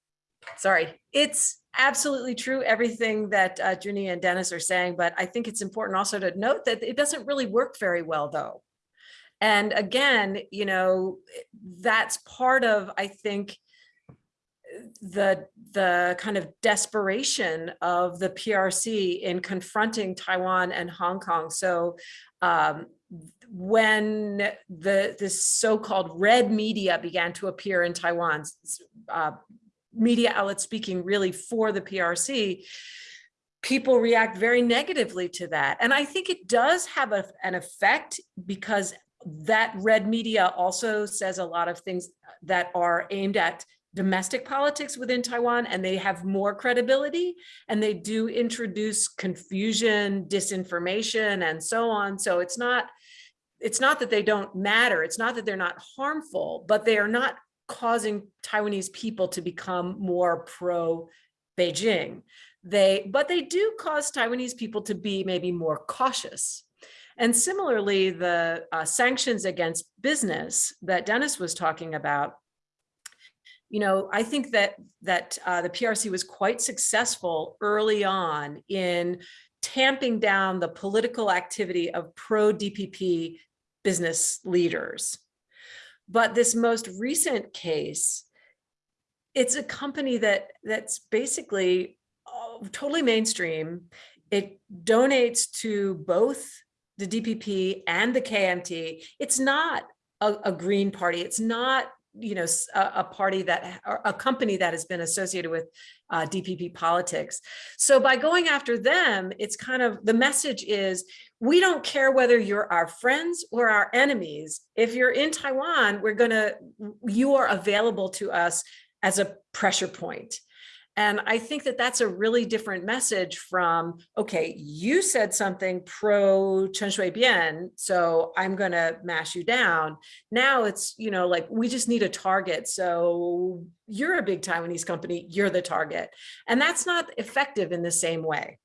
[SPEAKER 4] Sorry, it's absolutely true, everything that uh, Junyi and Dennis are saying, but I think it's important also to note that it doesn't really work very well though. And again, you know, that's part of, I think, the the kind of desperation of the PRC in confronting Taiwan and Hong Kong. So um, when the this so-called red media began to appear in Taiwan, uh, media outlets speaking really for the PRC, people react very negatively to that. And I think it does have a, an effect because that red media also says a lot of things that are aimed at domestic politics within Taiwan and they have more credibility and they do introduce confusion, disinformation and so on. So it's not it's not that they don't matter. It's not that they're not harmful, but they are not causing Taiwanese people to become more pro Beijing. They but they do cause Taiwanese people to be maybe more cautious. And similarly, the uh, sanctions against business that Dennis was talking about you know, I think that that uh, the PRC was quite successful early on in tamping down the political activity of pro-DPP business leaders. But this most recent case, it's a company that that's basically uh, totally mainstream. It donates to both the DPP and the KMT. It's not a, a green party. It's not you know, a, a party that, a company that has been associated with uh, DPP politics. So by going after them, it's kind of, the message is, we don't care whether you're our friends or our enemies. If you're in Taiwan, we're gonna, you are available to us as a pressure point. And I think that that's a really different message from, okay, you said something pro Chen Shui-bian, so I'm going to mash you down. Now it's, you know, like we just need a target. So you're a big Taiwanese company, you're the target. And that's not effective in the same way.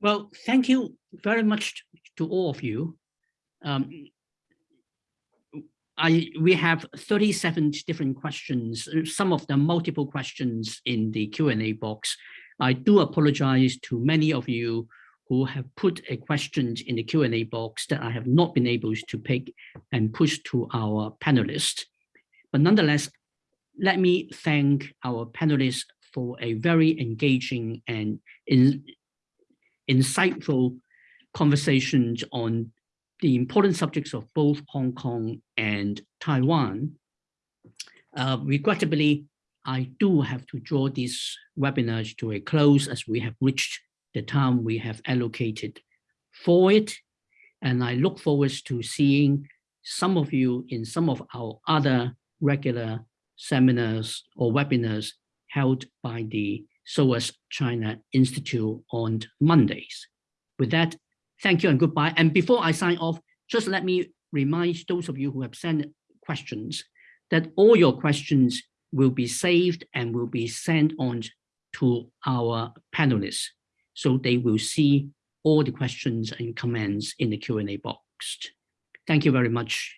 [SPEAKER 1] Well, thank you very much to all of you. Um, I we have 37 different questions, uh, some of them multiple questions in the Q&A box. I do apologize to many of you who have put a question in the Q&A box that I have not been able to pick and push to our panelists. But nonetheless, let me thank our panelists for a very engaging and in, insightful conversations on the important subjects of both Hong Kong and Taiwan. Uh, regrettably, I do have to draw this webinar to a close as we have reached the time we have allocated for it. And I look forward to seeing some of you in some of our other regular seminars or webinars held by the SOAS China Institute on Mondays. With that, Thank you and goodbye. And before I sign off, just let me remind those of you who have sent questions that all your questions will be saved and will be sent on to our panelists. So they will see all the questions and comments in the Q&A box. Thank you very much.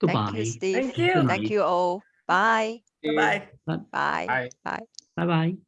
[SPEAKER 1] Goodbye.
[SPEAKER 3] Thank you, Steve.
[SPEAKER 4] Thank you.
[SPEAKER 3] Thank you all. Bye.
[SPEAKER 4] Bye-bye.
[SPEAKER 3] Bye.
[SPEAKER 2] Bye.
[SPEAKER 3] Bye.
[SPEAKER 1] Bye-bye.